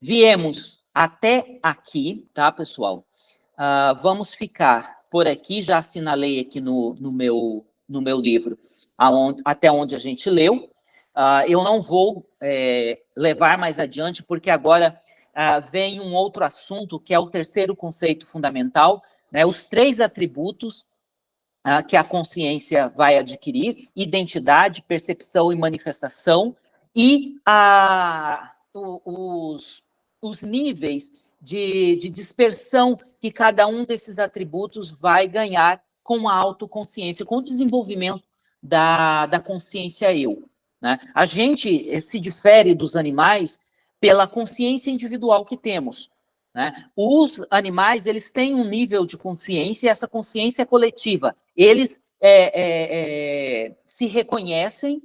viemos até aqui, tá, pessoal? Uh, vamos ficar por aqui, já assinalei aqui no, no, meu, no meu livro, aonde, até onde a gente leu. Uh, eu não vou é, levar mais adiante, porque agora uh, vem um outro assunto, que é o terceiro conceito fundamental, né, os três atributos uh, que a consciência vai adquirir, identidade, percepção e manifestação, e a, os, os níveis de, de dispersão que cada um desses atributos vai ganhar com a autoconsciência, com o desenvolvimento da, da consciência eu. Né? A gente eh, se difere dos animais pela consciência individual que temos. Né? Os animais, eles têm um nível de consciência, e essa consciência é coletiva. Eles é, é, é, se reconhecem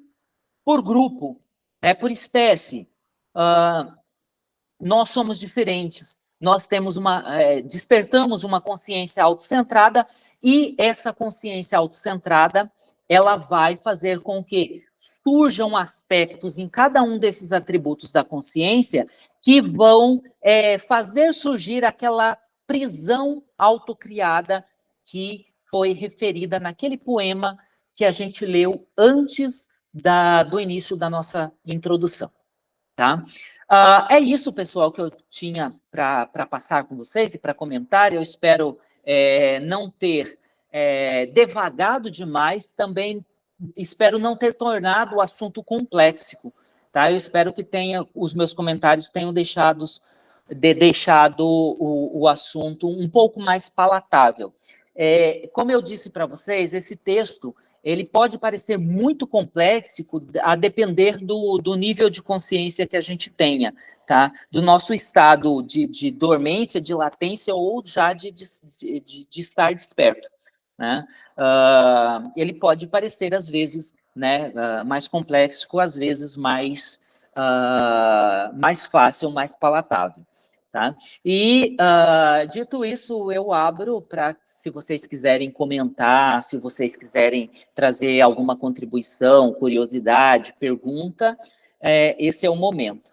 por grupo, né? por espécie. Uh, nós somos diferentes. Nós temos uma, é, despertamos uma consciência autocentrada e essa consciência autocentrada, ela vai fazer com que surjam aspectos em cada um desses atributos da consciência que vão é, fazer surgir aquela prisão autocriada que foi referida naquele poema que a gente leu antes da, do início da nossa introdução. Tá? Uh, é isso, pessoal, que eu tinha para passar com vocês e para comentar. Eu espero é, não ter é, devagado demais, também espero não ter tornado o assunto complexo. Tá? Eu espero que tenha, os meus comentários tenham deixado, de, deixado o, o assunto um pouco mais palatável. É, como eu disse para vocês, esse texto ele pode parecer muito complexo a depender do, do nível de consciência que a gente tenha, tá? Do nosso estado de, de dormência, de latência ou já de, de, de, de estar desperto, né? Uh, ele pode parecer, às vezes, né, uh, mais complexo, às vezes mais, uh, mais fácil, mais palatável. Tá? E, uh, dito isso, eu abro para, se vocês quiserem comentar, se vocês quiserem trazer alguma contribuição, curiosidade, pergunta, é, esse é o momento.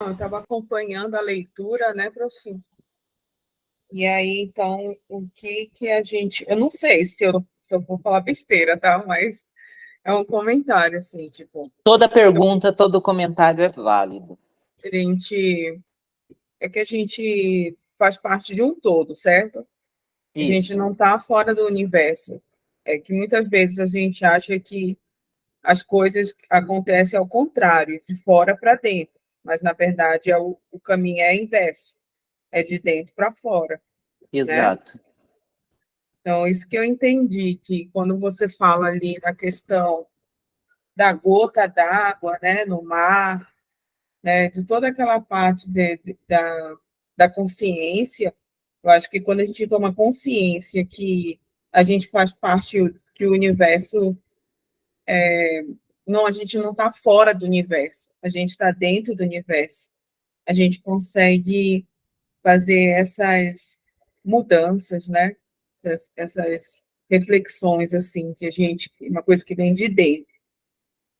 Eu estava acompanhando a leitura, né, professor? E aí, então, o que que a gente... Eu não sei se eu, se eu vou falar besteira, tá? Mas é um comentário, assim, tipo... Toda pergunta, todo comentário é válido. A gente... É que a gente faz parte de um todo, certo? Isso. A gente não está fora do universo. É que muitas vezes a gente acha que as coisas acontecem ao contrário, de fora para dentro. Mas, na verdade, é o, o caminho é inverso. É de dentro para fora. Né? Exato. Né? Então, isso que eu entendi, que quando você fala ali na questão da gota d'água né, no mar, né, de toda aquela parte de, de, da, da consciência, eu acho que quando a gente toma consciência que a gente faz parte, que o universo, é, não, a gente não está fora do universo, a gente está dentro do universo, a gente consegue fazer essas mudanças, né? Essas, essas reflexões, assim, que a gente, uma coisa que vem de dentro,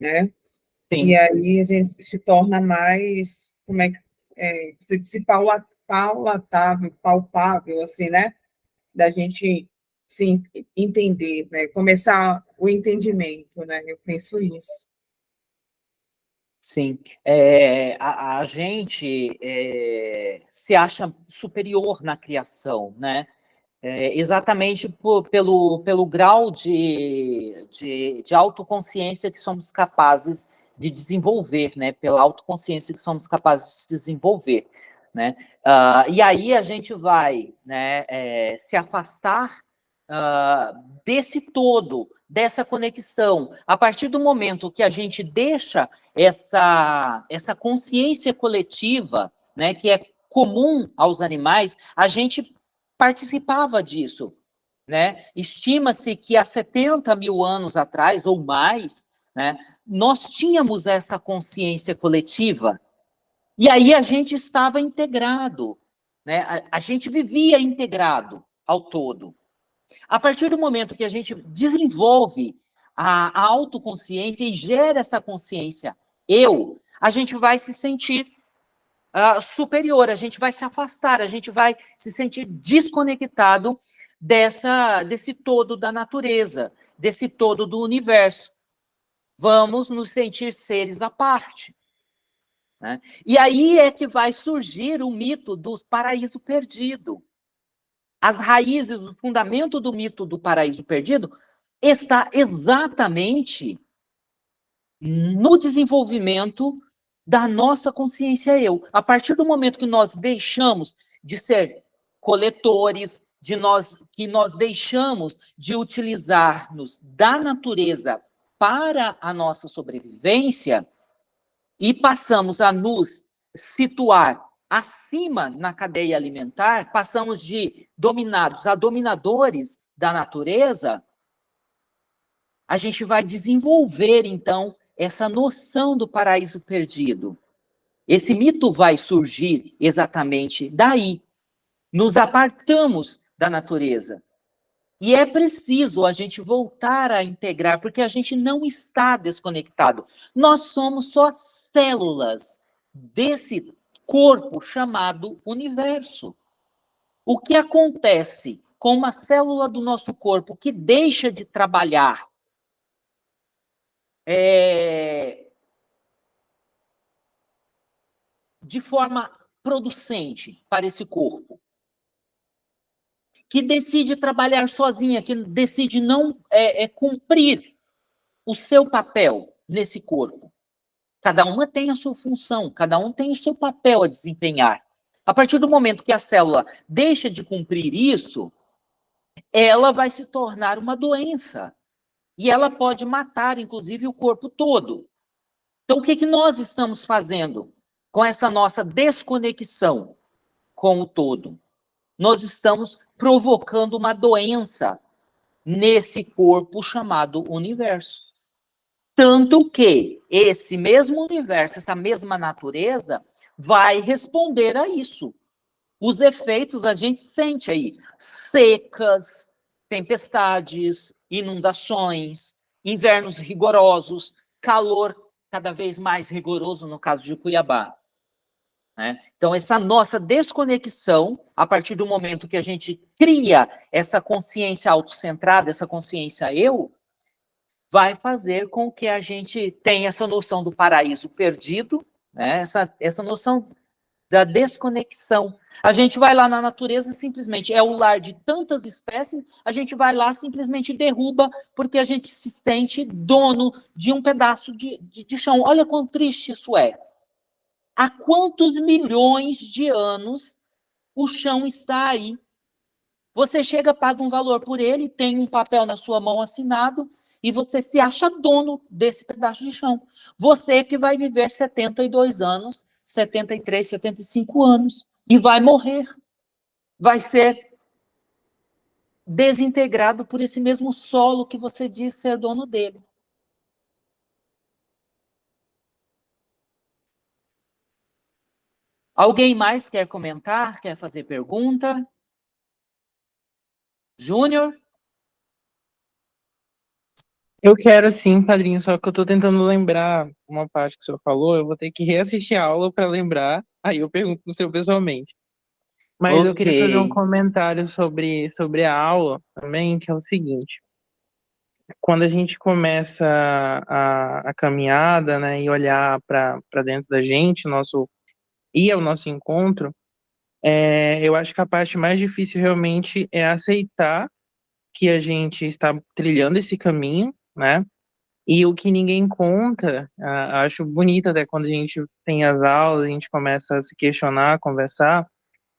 né? Sim. E aí a gente se torna mais, como é que, é, você disse paula, paulatável, palpável, assim, né? Da gente, sim, entender, né? Começar o entendimento, né? Eu penso isso. Sim, é, a, a, gente é, se acha superior na criação, né? É, exatamente por, pelo, pelo grau de, de, de autoconsciência que somos capazes de desenvolver, né? Pela autoconsciência que somos capazes de desenvolver, né? Uh, e aí a gente vai né, é, se afastar uh, desse todo, dessa conexão. A partir do momento que a gente deixa essa, essa consciência coletiva, né, que é comum aos animais, a gente participava disso. Né? Estima-se que há 70 mil anos atrás, ou mais, né, nós tínhamos essa consciência coletiva. E aí a gente estava integrado, né? a, a gente vivia integrado ao todo. A partir do momento que a gente desenvolve a, a autoconsciência e gera essa consciência, eu, a gente vai se sentir uh, superior, a gente vai se afastar, a gente vai se sentir desconectado dessa, desse todo da natureza, desse todo do universo. Vamos nos sentir seres à parte. Né? E aí é que vai surgir o mito do paraíso perdido. As raízes, o fundamento do mito do paraíso perdido está exatamente no desenvolvimento da nossa consciência eu. A partir do momento que nós deixamos de ser coletores, de nós que nós deixamos de utilizar-nos da natureza para a nossa sobrevivência e passamos a nos situar acima na cadeia alimentar, passamos de dominados a dominadores da natureza, a gente vai desenvolver, então, essa noção do paraíso perdido. Esse mito vai surgir exatamente daí. Nos apartamos da natureza. E é preciso a gente voltar a integrar, porque a gente não está desconectado. Nós somos só células desse corpo chamado universo. O que acontece com uma célula do nosso corpo que deixa de trabalhar é, de forma producente para esse corpo, que decide trabalhar sozinha, que decide não é, é, cumprir o seu papel nesse corpo. Cada uma tem a sua função, cada um tem o seu papel a desempenhar. A partir do momento que a célula deixa de cumprir isso, ela vai se tornar uma doença. E ela pode matar, inclusive, o corpo todo. Então, o que, que nós estamos fazendo com essa nossa desconexão com o todo? Nós estamos provocando uma doença nesse corpo chamado universo. Tanto que esse mesmo universo, essa mesma natureza, vai responder a isso. Os efeitos a gente sente aí: secas, tempestades, inundações, invernos rigorosos, calor cada vez mais rigoroso no caso de Cuiabá. Né? Então, essa nossa desconexão, a partir do momento que a gente cria essa consciência autocentrada, essa consciência eu, vai fazer com que a gente tenha essa noção do paraíso perdido, né? essa, essa noção da desconexão. A gente vai lá na natureza, simplesmente é o lar de tantas espécies, a gente vai lá, simplesmente derruba, porque a gente se sente dono de um pedaço de, de, de chão. Olha quão triste isso é. Há quantos milhões de anos o chão está aí? Você chega, paga um valor por ele, tem um papel na sua mão assinado, e você se acha dono desse pedaço de chão. Você que vai viver 72 anos, 73, 75 anos, e vai morrer. Vai ser desintegrado por esse mesmo solo que você diz ser dono dele. Alguém mais quer comentar? Quer fazer pergunta? Júnior? Eu quero sim, padrinho, só que eu tô tentando lembrar uma parte que o senhor falou, eu vou ter que reassistir a aula para lembrar, aí eu pergunto no senhor pessoalmente. Mas okay. eu queria fazer um comentário sobre, sobre a aula também, que é o seguinte. Quando a gente começa a, a caminhada, né, e olhar para dentro da gente, nosso ir ao nosso encontro, é, eu acho que a parte mais difícil realmente é aceitar que a gente está trilhando esse caminho, né? E o que ninguém conta, acho bonito até quando a gente tem as aulas, a gente começa a se questionar, a conversar,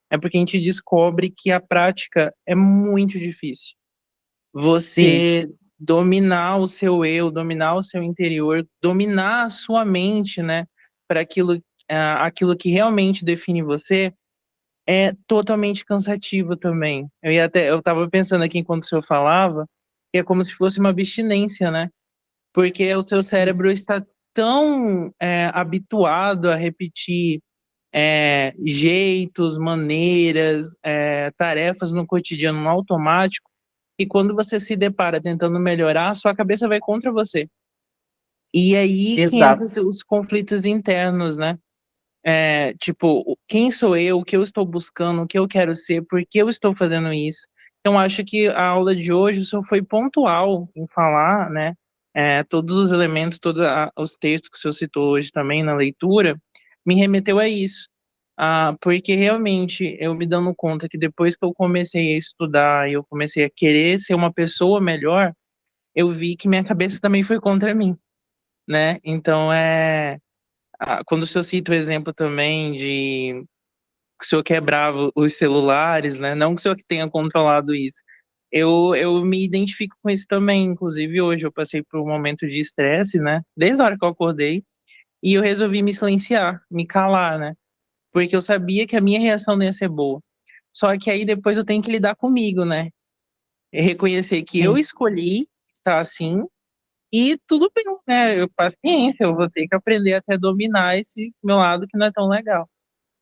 é porque a gente descobre que a prática é muito difícil. Você Sim. dominar o seu eu, dominar o seu interior, dominar a sua mente, né, para aquilo, aquilo que realmente define você, é totalmente cansativo também. Eu ia até, eu estava pensando aqui enquanto o senhor falava, é como se fosse uma abstinência, né? Porque o seu cérebro Isso. está tão é, habituado a repetir é, jeitos, maneiras, é, tarefas no cotidiano no automático, e quando você se depara tentando melhorar, sua cabeça vai contra você. E aí os conflitos internos, né? É, tipo, quem sou eu, o que eu estou buscando, o que eu quero ser, por que eu estou fazendo isso? Então, acho que a aula de hoje só foi pontual em falar, né, é, todos os elementos, todos os textos que o senhor citou hoje também na leitura, me remeteu a isso. Ah, porque realmente eu me dando conta que depois que eu comecei a estudar e eu comecei a querer ser uma pessoa melhor, eu vi que minha cabeça também foi contra mim, né? Então, é... Quando o senhor cita o exemplo também de que o senhor quebrava os celulares, né? Não que o senhor tenha controlado isso. Eu, eu me identifico com isso também. Inclusive, hoje eu passei por um momento de estresse, né? Desde a hora que eu acordei. E eu resolvi me silenciar, me calar, né? Porque eu sabia que a minha reação não ia ser boa. Só que aí depois eu tenho que lidar comigo, né? E reconhecer que Sim. eu escolhi estar assim e tudo bem, né? Eu, paciência, eu vou ter que aprender até dominar esse meu lado que não é tão legal.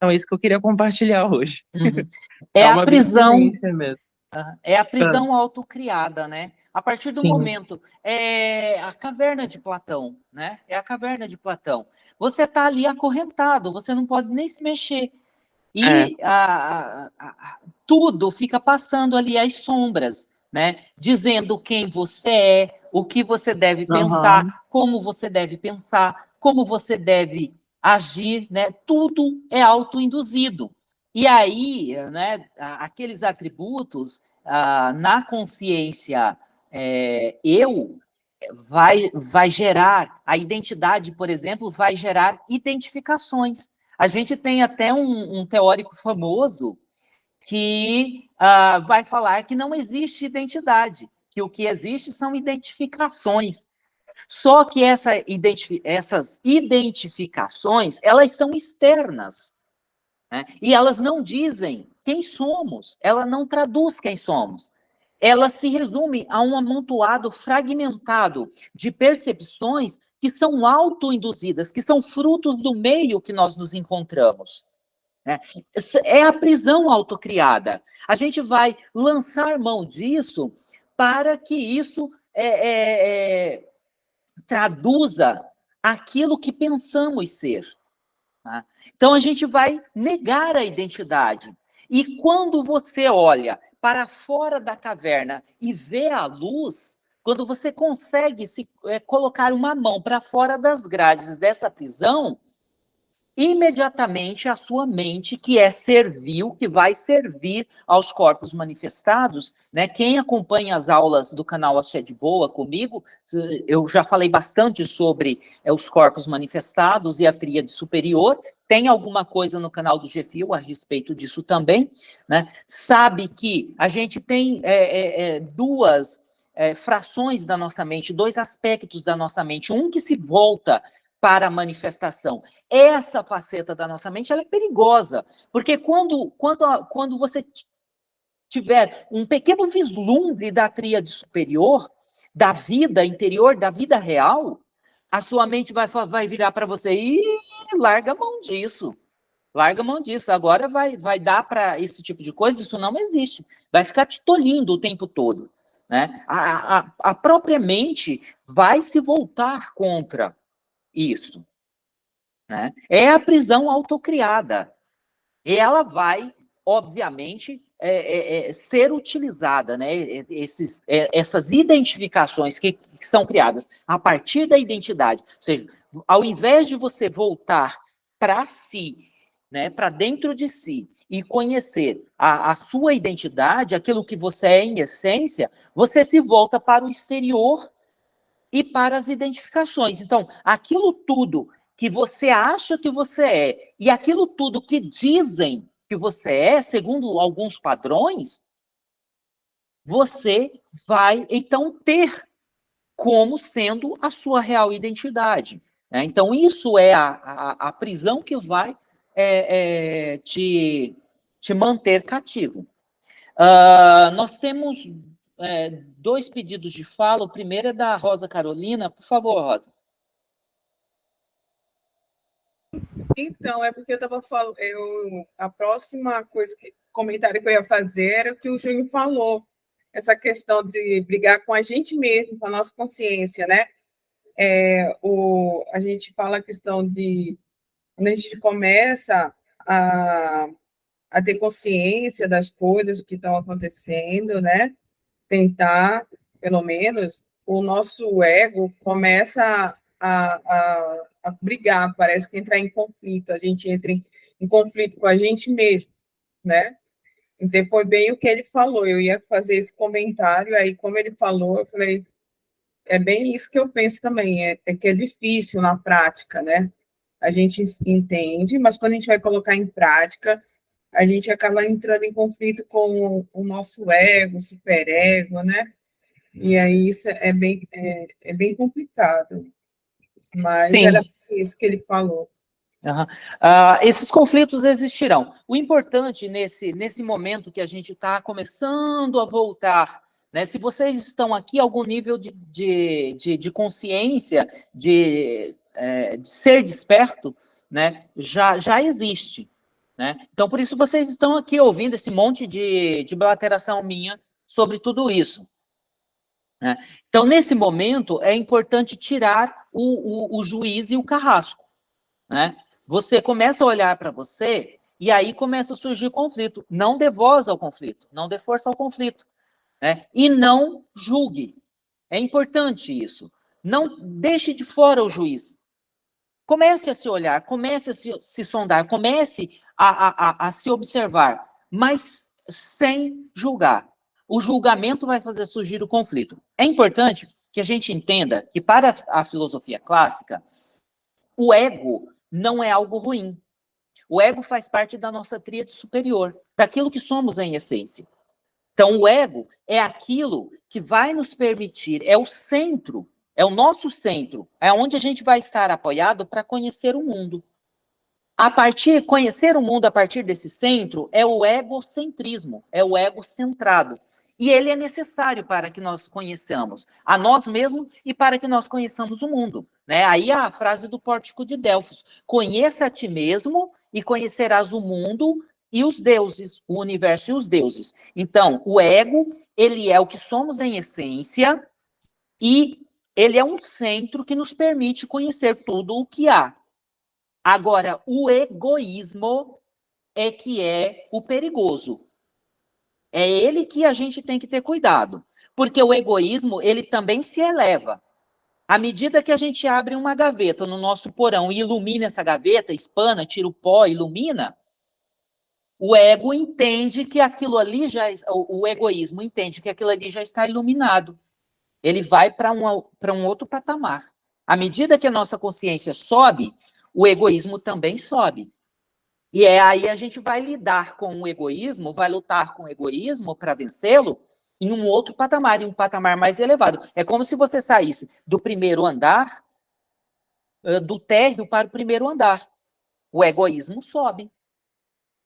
Então, é isso que eu queria compartilhar hoje. Uhum. É, é, a prisão. Mesmo. É a prisão autocriada, né? A partir do Sim. momento, é a caverna de Platão, né? É a caverna de Platão. Você está ali acorrentado, você não pode nem se mexer. E é. a, a, a, tudo fica passando ali as sombras, né? Dizendo quem você é, o que você deve pensar, uhum. como você deve pensar, como você deve agir, né? Tudo é autoinduzido. E aí, né, aqueles atributos ah, na consciência é, eu vai, vai gerar, a identidade, por exemplo, vai gerar identificações. A gente tem até um, um teórico famoso que ah, vai falar que não existe identidade, que o que existe são identificações. Só que essa identifi essas identificações, elas são externas. Né? E elas não dizem quem somos, ela não traduz quem somos. Ela se resume a um amontoado fragmentado de percepções que são autoinduzidas, que são frutos do meio que nós nos encontramos. Né? É a prisão autocriada. A gente vai lançar mão disso para que isso é, é, é, traduza aquilo que pensamos ser. Tá? Então, a gente vai negar a identidade. E quando você olha para fora da caverna e vê a luz, quando você consegue se é, colocar uma mão para fora das grades dessa prisão, imediatamente a sua mente, que é servil, que vai servir aos corpos manifestados, né? Quem acompanha as aulas do canal Axé de Boa comigo, eu já falei bastante sobre é, os corpos manifestados e a tríade superior, tem alguma coisa no canal do GFIO a respeito disso também, né? Sabe que a gente tem é, é, é duas é, frações da nossa mente, dois aspectos da nossa mente, um que se volta para a manifestação. Essa faceta da nossa mente ela é perigosa, porque quando, quando, quando você tiver um pequeno vislumbre da tríade superior, da vida interior, da vida real, a sua mente vai, vai virar para você e larga a mão disso. Larga a mão disso. Agora vai, vai dar para esse tipo de coisa, isso não existe. Vai ficar te tolindo o tempo todo. Né? A, a, a própria mente vai se voltar contra isso. Né? É a prisão autocriada. E ela vai, obviamente, é, é, é, ser utilizada, né? Esses, é, essas identificações que, que, são criadas a partir da identidade. Ou seja, ao invés de você voltar para si, né, para dentro de si, e conhecer a, a sua identidade, aquilo que você é em essência, você se volta para o exterior e para as identificações. Então, aquilo tudo que você acha que você é e aquilo tudo que dizem que você é, segundo alguns padrões, você vai então ter como sendo a sua real identidade. Né? Então, isso é a, a, a prisão que vai é, é, te, te manter cativo. Uh, nós temos é, dois pedidos de fala. O primeiro é da Rosa Carolina. Por favor, Rosa. Então, é porque eu estava falando, eu, a próxima coisa, que, comentário que eu ia fazer era o que o Júnior falou, essa questão de brigar com a gente mesmo, com a nossa consciência, né? É, o, a gente fala a questão de, quando a gente começa a, a ter consciência das coisas que estão acontecendo, né? Tentar, pelo menos, o nosso ego começa a, a, a brigar, parece que entrar em conflito, a gente entra em, em conflito com a gente mesmo, né? Então, foi bem o que ele falou, eu ia fazer esse comentário, aí, como ele falou, eu falei, é bem isso que eu penso também, é, é que é difícil na prática, né? A gente entende, mas quando a gente vai colocar em prática, a gente acaba entrando em conflito com o nosso ego, superego, né? E aí isso é bem, é, é bem complicado. Mas Sim. era isso que ele falou. Uhum. Uh, esses conflitos existirão. O importante nesse, nesse momento que a gente está começando a voltar, né, se vocês estão aqui, algum nível de, de, de, de consciência, de, é, de ser desperto, né, já, já existe. Né? Então, por isso vocês estão aqui ouvindo esse monte de, de minha sobre tudo isso. Né? Então, nesse momento, é importante tirar o, o, o juiz e o carrasco. Né? Você começa a olhar para você E aí começa a surgir conflito. Não dê voz ao conflito, não dê força ao conflito. Né? E não julgue. É importante isso. Não deixe de fora o juiz. Comece a se olhar, comece a se, se sondar, comece a, a, a, a se observar, mas sem julgar. O julgamento vai fazer surgir o conflito. É importante que a gente entenda que, para a filosofia clássica, o ego não é algo ruim. O ego faz parte da nossa tríade superior, daquilo que somos em essência. Então, o ego é aquilo que vai nos permitir, é o centro, é o nosso centro, é onde a gente vai estar apoiado para conhecer o mundo. A partir, conhecer o mundo a partir desse centro é o egocentrismo, é o ego centrado. E ele é necessário para que nós conheçamos a nós mesmos e para que nós conheçamos o mundo. Né? Aí a frase do Pórtico de Delfos: conheça a ti mesmo e conhecerás o mundo e os deuses, o universo e os deuses. Então, o ego, ele é o que somos em essência e ele é um centro que nos permite conhecer tudo o que há. Agora, o egoísmo é que é o perigoso. É ele que a gente tem que ter cuidado, porque o egoísmo, ele também se eleva. À medida que a gente abre uma gaveta no nosso porão e ilumina essa gaveta, espana, tira o pó, ilumina, o ego entende que aquilo ali já, o, egoísmo entende que aquilo ali já está iluminado. Ele vai para um, outro patamar. À medida que a nossa consciência sobe, o egoísmo também sobe. E é aí a gente vai lidar com o egoísmo, vai lutar com o egoísmo para vencê-lo em um outro patamar, em um patamar mais elevado. É como se você saísse do primeiro andar, do térreo para o primeiro andar. O egoísmo sobe.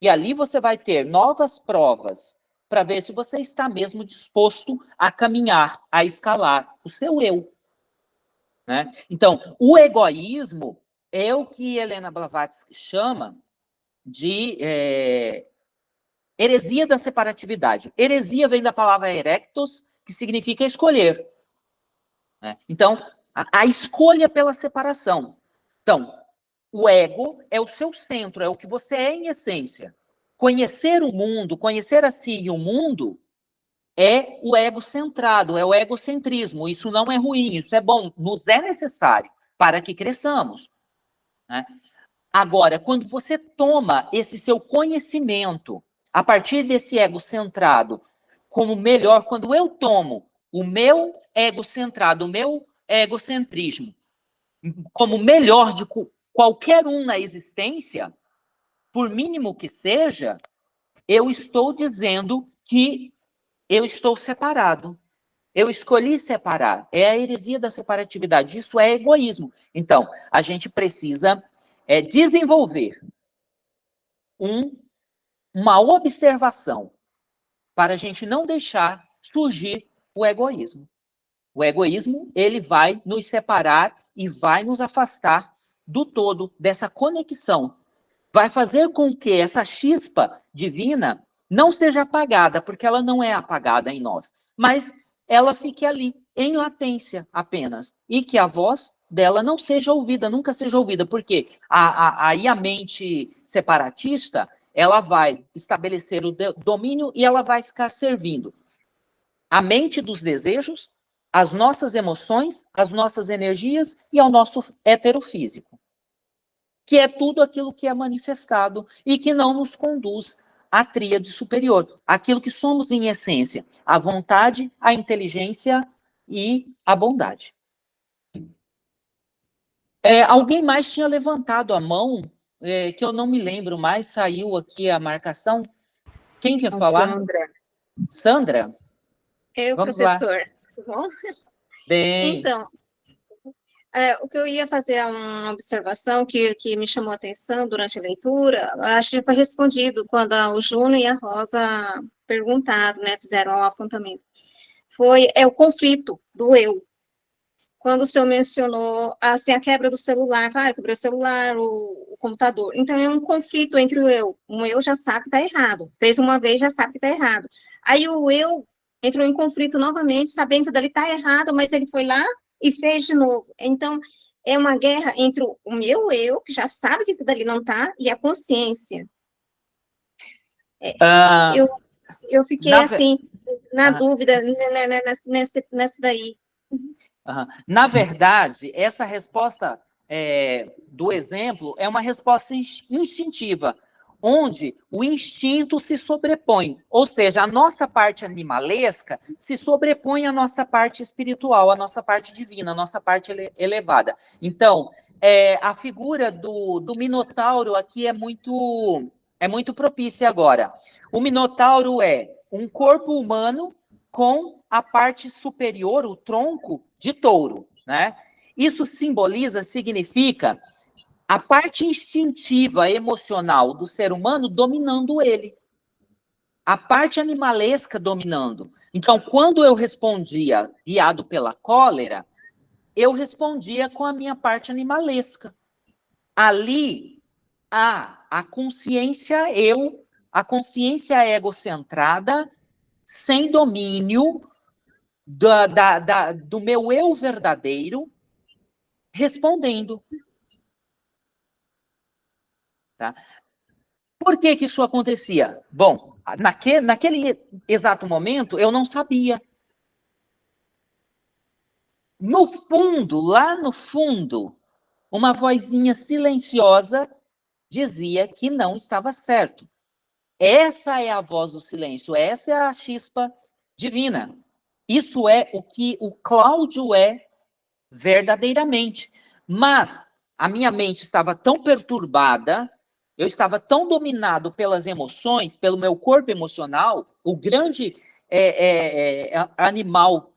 E ali você vai ter novas provas para ver se você está mesmo disposto a caminhar, a escalar o seu eu. Né? Então, o egoísmo é o que Helena Blavatsky chama de é, heresia da separatividade. Heresia vem da palavra erectos, que significa escolher. Né? Então, a, a escolha pela separação. Então, o ego é o seu centro, é o que você é em essência. Conhecer o mundo, conhecer a si e o mundo é o ego centrado, é o egocentrismo. Isso não é ruim, isso é bom, nos é necessário para que cresçamos. Né? Agora, quando você toma esse seu conhecimento a partir desse ego centrado como melhor, quando eu tomo o meu ego centrado, o meu egocentrismo como melhor de qualquer um na existência, por mínimo que seja, eu estou dizendo que eu estou separado. Eu escolhi separar. É a heresia da separatividade. Isso é egoísmo. Então, a gente precisa é desenvolver um, uma observação para a gente não deixar surgir o egoísmo. O egoísmo, ele vai nos separar e vai nos afastar do todo, dessa conexão. Vai fazer com que essa chispa divina não seja apagada, porque ela não é apagada em nós, mas ela fique ali, em latência apenas, e que a voz dela não seja ouvida, nunca seja ouvida, porque a, a, aí a mente separatista, ela vai estabelecer o domínio e ela vai ficar servindo a mente dos desejos, as nossas emoções, as nossas energias e ao nosso heterofísico, que é tudo aquilo que é manifestado e que não nos conduz à tríade superior, aquilo que somos em essência, a vontade, a inteligência e a bondade. É, alguém mais tinha levantado a mão, é, que eu não me lembro mais, saiu aqui a marcação. Quem quer falar? Sandra. Sandra? Eu, Vamos professor. Lá. Bem. Então, é, o que eu ia fazer é uma observação que, que me chamou a atenção durante a leitura, acho que foi respondido quando o Júnior e a Rosa perguntaram, né, fizeram o um apontamento. Foi é o conflito do eu, quando o senhor mencionou assim, a quebra do celular, vai, quebrou o celular, o, o, computador. Então, é um conflito entre o eu. O eu já sabe que está errado. Fez uma vez, já sabe que está errado. Aí o eu entrou em conflito novamente, sabendo que dali está errado, mas ele foi lá e fez de novo. Então, é uma guerra entre o meu eu, que já sabe que dali não está, e a consciência. É, ah, eu, eu fiquei assim, na ah, dúvida nessa, nessa, nessa daí. Na verdade, essa resposta é, do exemplo é uma resposta instintiva, onde o instinto se sobrepõe, ou seja, a nossa parte animalesca se sobrepõe à nossa parte espiritual, à nossa parte divina, à nossa parte ele elevada. Então, é, a figura do, do Minotauro aqui é muito, é muito propícia agora. O Minotauro é um corpo humano com a parte superior, o tronco, de touro, né? Isso simboliza, significa a parte instintiva, emocional do ser humano dominando ele. A parte animalesca dominando. Então, quando eu respondia guiado pela cólera, eu respondia com a minha parte animalesca. Ali, a, a consciência eu, a consciência egocentrada, sem domínio da, da, da, do meu eu verdadeiro, respondendo. Tá? Por que, que isso acontecia? Bom, naquele, exato momento, eu não sabia. No fundo, lá no fundo, uma vozinha silenciosa dizia que não estava certo. Essa é a voz do silêncio, essa é a chispa divina. Isso é o que o Cláudio é verdadeiramente. Mas a minha mente estava tão perturbada, eu estava tão dominado pelas emoções, pelo meu corpo emocional, o grande é, é, é, animal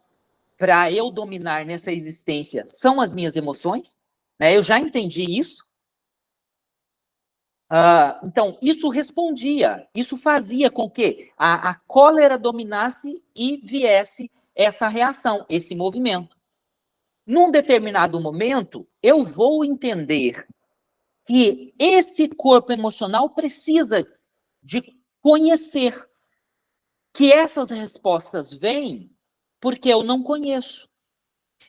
para eu dominar nessa existência são as minhas emoções, né? Eu já entendi isso. Uh, então, isso respondia, isso fazia com que a, a cólera dominasse e viesse essa reação, esse movimento. Num determinado momento, eu vou entender que esse corpo emocional precisa de conhecer que essas respostas vêm porque eu não conheço.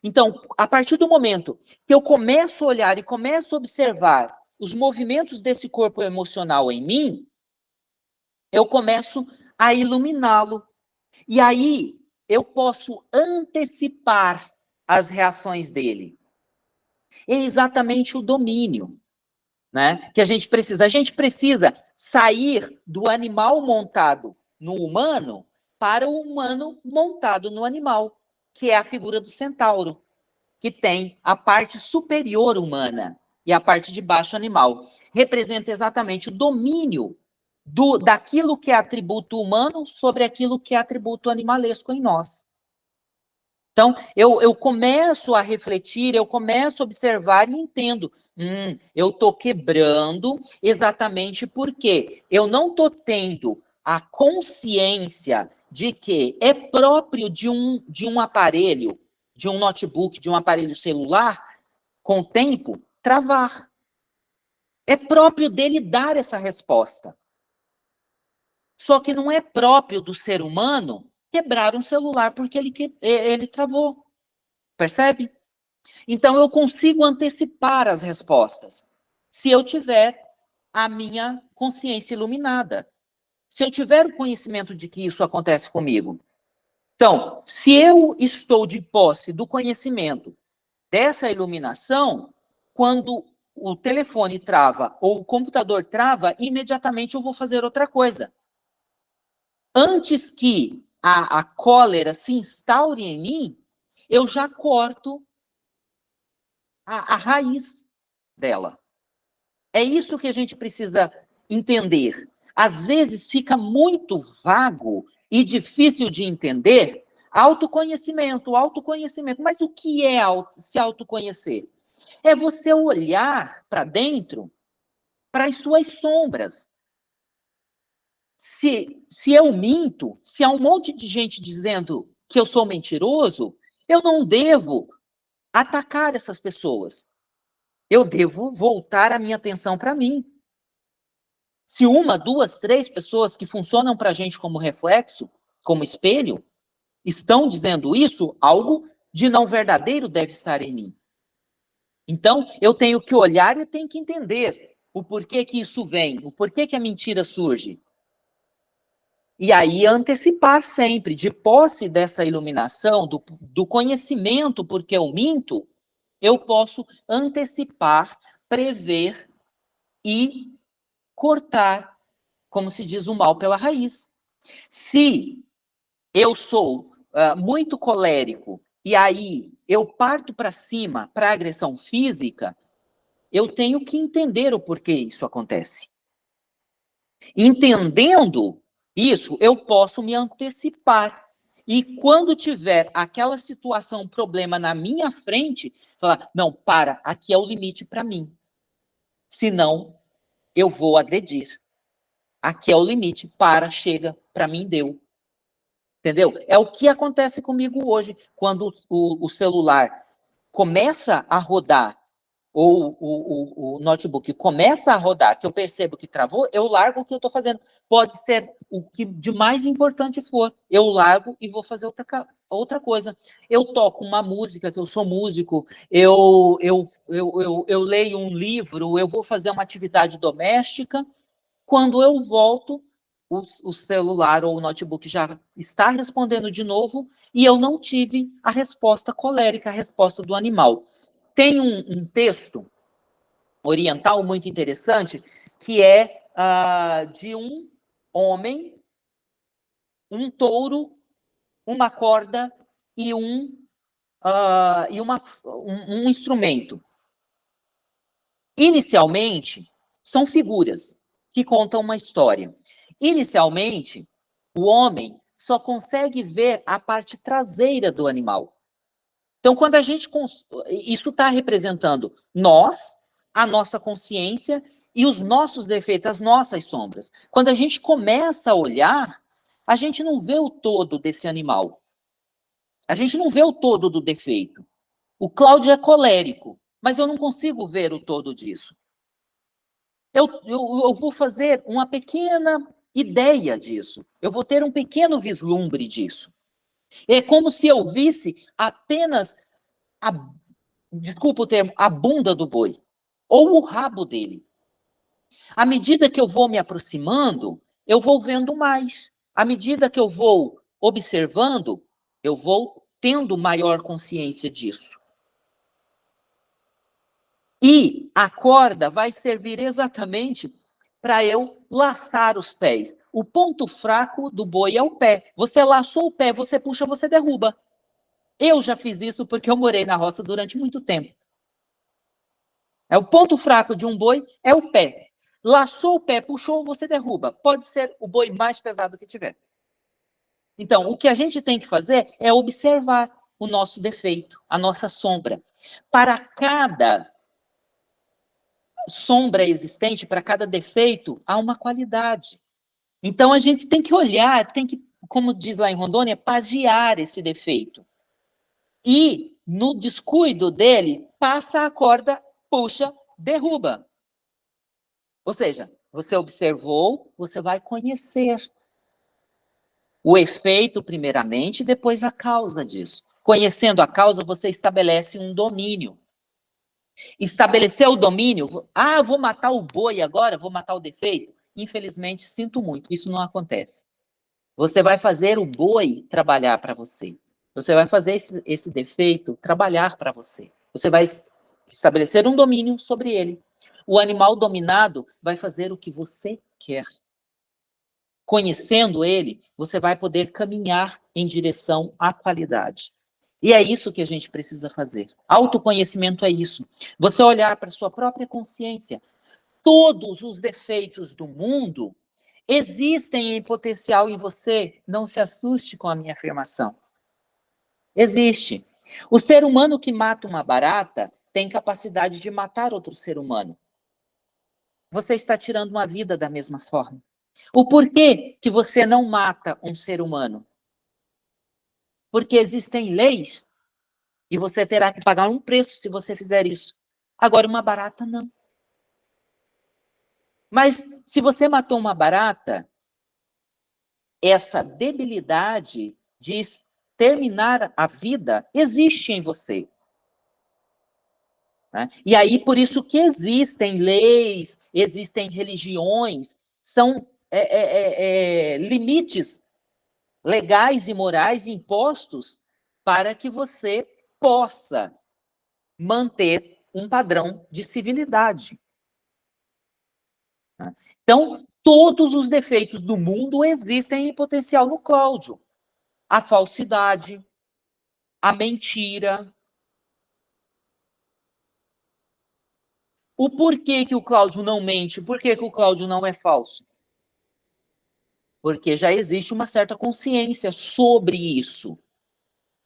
Então, a partir do momento que eu começo a olhar e começo a observar os movimentos desse corpo emocional em mim, eu começo a iluminá-lo. E aí eu posso antecipar as reações dele. É exatamente o domínio, né? Que a gente precisa. A gente precisa sair do animal montado no humano para o humano montado no animal, que é a figura do centauro, que tem a parte superior humana e a parte de baixo animal. Representa exatamente o domínio do, daquilo que é atributo humano sobre aquilo que é atributo animalesco em nós. Então, eu, eu começo a refletir, eu começo a observar e entendo. Hum, eu estou quebrando exatamente porque eu não estou tendo a consciência de que é próprio de um, de um aparelho, de um notebook, de um aparelho celular, com o tempo, travar. É próprio dele dar essa resposta. Só que não é próprio do ser humano quebrar um celular porque ele, ele travou. Percebe? Então eu consigo antecipar as respostas se eu tiver a minha consciência iluminada se eu tiver o conhecimento de que isso acontece comigo. Então, se eu estou de posse do conhecimento dessa iluminação, quando o telefone trava ou o computador trava, imediatamente eu vou fazer outra coisa. Antes que a, a cólera se instaure em mim, eu já corto a, a raiz dela. É isso que a gente precisa entender às vezes fica muito vago e difícil de entender autoconhecimento, autoconhecimento. Mas o que é se autoconhecer? É você olhar para dentro, para as suas sombras. Se, se eu minto, se há um monte de gente dizendo que eu sou mentiroso, eu não devo atacar essas pessoas. Eu devo voltar a minha atenção para mim. Se uma, duas, três pessoas que funcionam para a gente como reflexo, como espelho, estão dizendo isso, algo de não verdadeiro deve estar em mim. Então, eu tenho que olhar e tenho que entender o porquê que isso vem, o porquê que a mentira surge. E aí antecipar sempre, de posse dessa iluminação, do, do conhecimento, porque eu minto, eu posso antecipar, prever e cortar, como se diz, o mal pela raiz. Se eu sou uh, muito colérico e aí eu parto para cima para agressão física, eu tenho que entender o porquê isso acontece. Entendendo isso, eu posso me antecipar. E quando tiver aquela situação, problema na minha frente, falar: não, para, aqui é o limite para mim. Senão, eu vou agredir. Aqui é o limite, para, chega, para mim deu. Entendeu? É o que acontece comigo hoje, quando o, o celular começa a rodar ou o, o, o, notebook começa a rodar, que eu percebo que travou, eu largo o que eu estou fazendo. Pode ser o que de mais importante for, eu largo e vou fazer outra, outra coisa. Eu toco uma música, que eu sou músico, eu, eu, eu, eu, eu leio um livro, eu vou fazer uma atividade doméstica, quando eu volto, o, o celular ou o notebook já está respondendo de novo e eu não tive a resposta colérica, a resposta do animal. Tem um, um texto oriental muito interessante, que é uh, de um homem, um touro, uma corda e um, uh, e uma, um, um instrumento. Inicialmente, são figuras que contam uma história. Inicialmente, o homem só consegue ver a parte traseira do animal. Então, quando a gente. Isso está representando nós, a nossa consciência e os nossos defeitos, as nossas sombras. Quando a gente começa a olhar, a gente não vê o todo desse animal. A gente não vê o todo do defeito. O Cláudio é colérico, mas eu não consigo ver o todo disso. Eu, eu, eu vou fazer uma pequena ideia disso. Eu vou ter um pequeno vislumbre disso. É como se eu visse apenas a, desculpa o termo, a bunda do boi, ou o rabo dele. À medida que eu vou me aproximando, eu vou vendo mais. À medida que eu vou observando, eu vou tendo maior consciência disso. E a corda vai servir exatamente para eu laçar os pés. O ponto fraco do boi é o pé. Você laçou o pé, você puxa, você derruba. Eu já fiz isso porque eu morei na roça durante muito tempo. É o ponto fraco de um boi é o pé. Laçou o pé, puxou, você derruba. Pode ser o boi mais pesado que tiver. Então, o que a gente tem que fazer é observar o nosso defeito, a nossa sombra. Para cada sombra existente, para cada defeito, há uma qualidade. Então, a gente tem que olhar, tem que, como diz lá em Rondônia, pagiar esse defeito. E, no descuido dele, passa a corda, puxa, derruba. Ou seja, você observou, você vai conhecer o efeito, primeiramente, depois a causa disso. Conhecendo a causa, você estabelece um domínio. Estabelecer o domínio, ah, vou matar o boi agora, vou matar o defeito. Infelizmente, sinto muito, isso não acontece. Você vai fazer o boi trabalhar para você. Você vai fazer esse, esse defeito trabalhar para você. Você vai estabelecer um domínio sobre ele. O animal dominado vai fazer o que você quer. Conhecendo ele, você vai poder caminhar em direção à qualidade. E é isso que a gente precisa fazer. Autoconhecimento é isso. Você olhar para sua própria consciência. Todos os defeitos do mundo existem em potencial em você. Não se assuste com a minha afirmação. Existe. O ser humano que mata uma barata tem capacidade de matar outro ser humano. Você está tirando uma vida da mesma forma. O porquê que você não mata um ser humano? porque existem leis e você terá que pagar um preço se você fizer isso. Agora, uma barata, não. Mas se você matou uma barata, essa debilidade de terminar a vida existe em você. Né? E aí, por isso que existem leis, existem religiões, são é, é, é, limites legais e morais impostos para que você possa manter um padrão de civilidade. Então, todos os defeitos do mundo existem em potencial no Cláudio. A falsidade, a mentira. O porquê que o Cláudio não mente, por que, que o Cláudio não é falso? Porque já existe uma certa consciência sobre isso.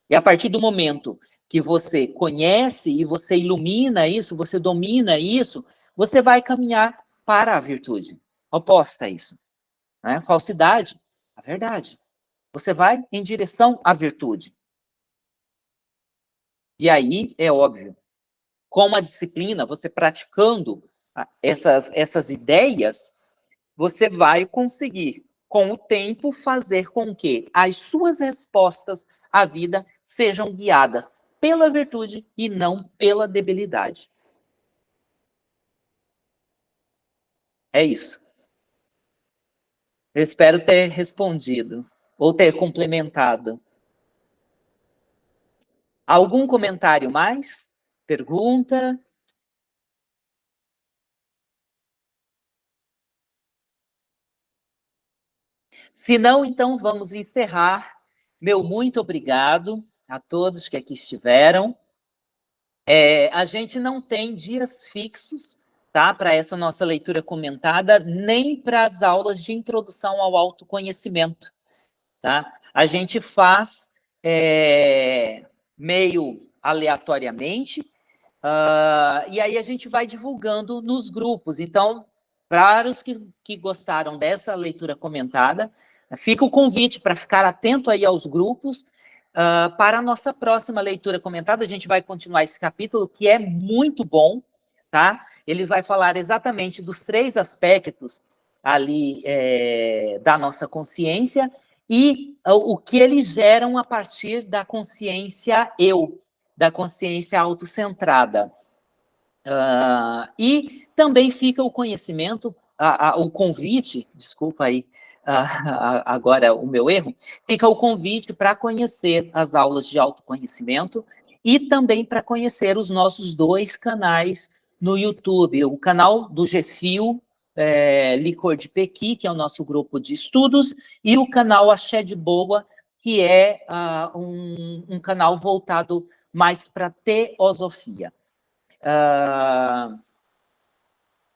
E a partir do momento que você conhece e você ilumina isso, você domina isso, você vai caminhar para a virtude, oposta a isso. Né? Falsidade, a verdade. Você vai em direção à virtude. E aí, é óbvio, com a disciplina, você praticando essas, essas ideias, você vai conseguir, com o tempo, fazer com que as suas respostas à vida sejam guiadas pela virtude e não pela debilidade. É isso. Eu espero ter respondido ou ter complementado. Algum comentário mais? Pergunta? Se não, então vamos encerrar. Meu muito obrigado a todos que aqui estiveram. É, a gente não tem dias fixos tá, para essa nossa leitura comentada, nem para as aulas de introdução ao autoconhecimento. Tá? A gente faz é, meio aleatoriamente, uh, e aí a gente vai divulgando nos grupos. Então, para os que, que gostaram dessa leitura comentada, fica o convite para ficar atento aí aos grupos, uh, para a nossa próxima leitura comentada, a gente vai continuar esse capítulo, que é muito bom, tá? Ele vai falar exatamente dos três aspectos ali é, da nossa consciência, e o que eles geram a partir da consciência eu, da consciência autocentrada. Uh, e também fica o conhecimento, a, a, o convite, desculpa aí, uh, agora o meu erro, fica o convite para conhecer as aulas de autoconhecimento e também para conhecer os nossos dois canais no YouTube, o canal do GFIO, é, Licor de Pequi, que é o nosso grupo de estudos, e o canal Axé de Boa, que é uh, um, um, canal voltado mais para teosofia. Uh,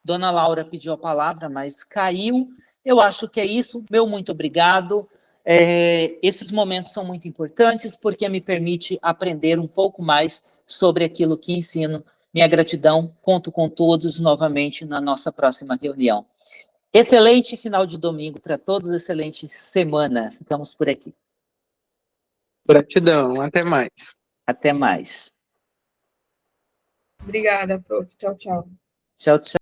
Dona Laura pediu a palavra, mas caiu. Eu acho que é isso. Meu muito obrigado. É, esses momentos são muito importantes porque me permite aprender um pouco mais sobre aquilo que ensino minha gratidão, conto com todos novamente na nossa próxima reunião. Excelente final de domingo para todos, excelente semana. Ficamos por aqui. Gratidão, até mais. Até mais. Obrigada, prof. Tchau, tchau. Tchau, tchau.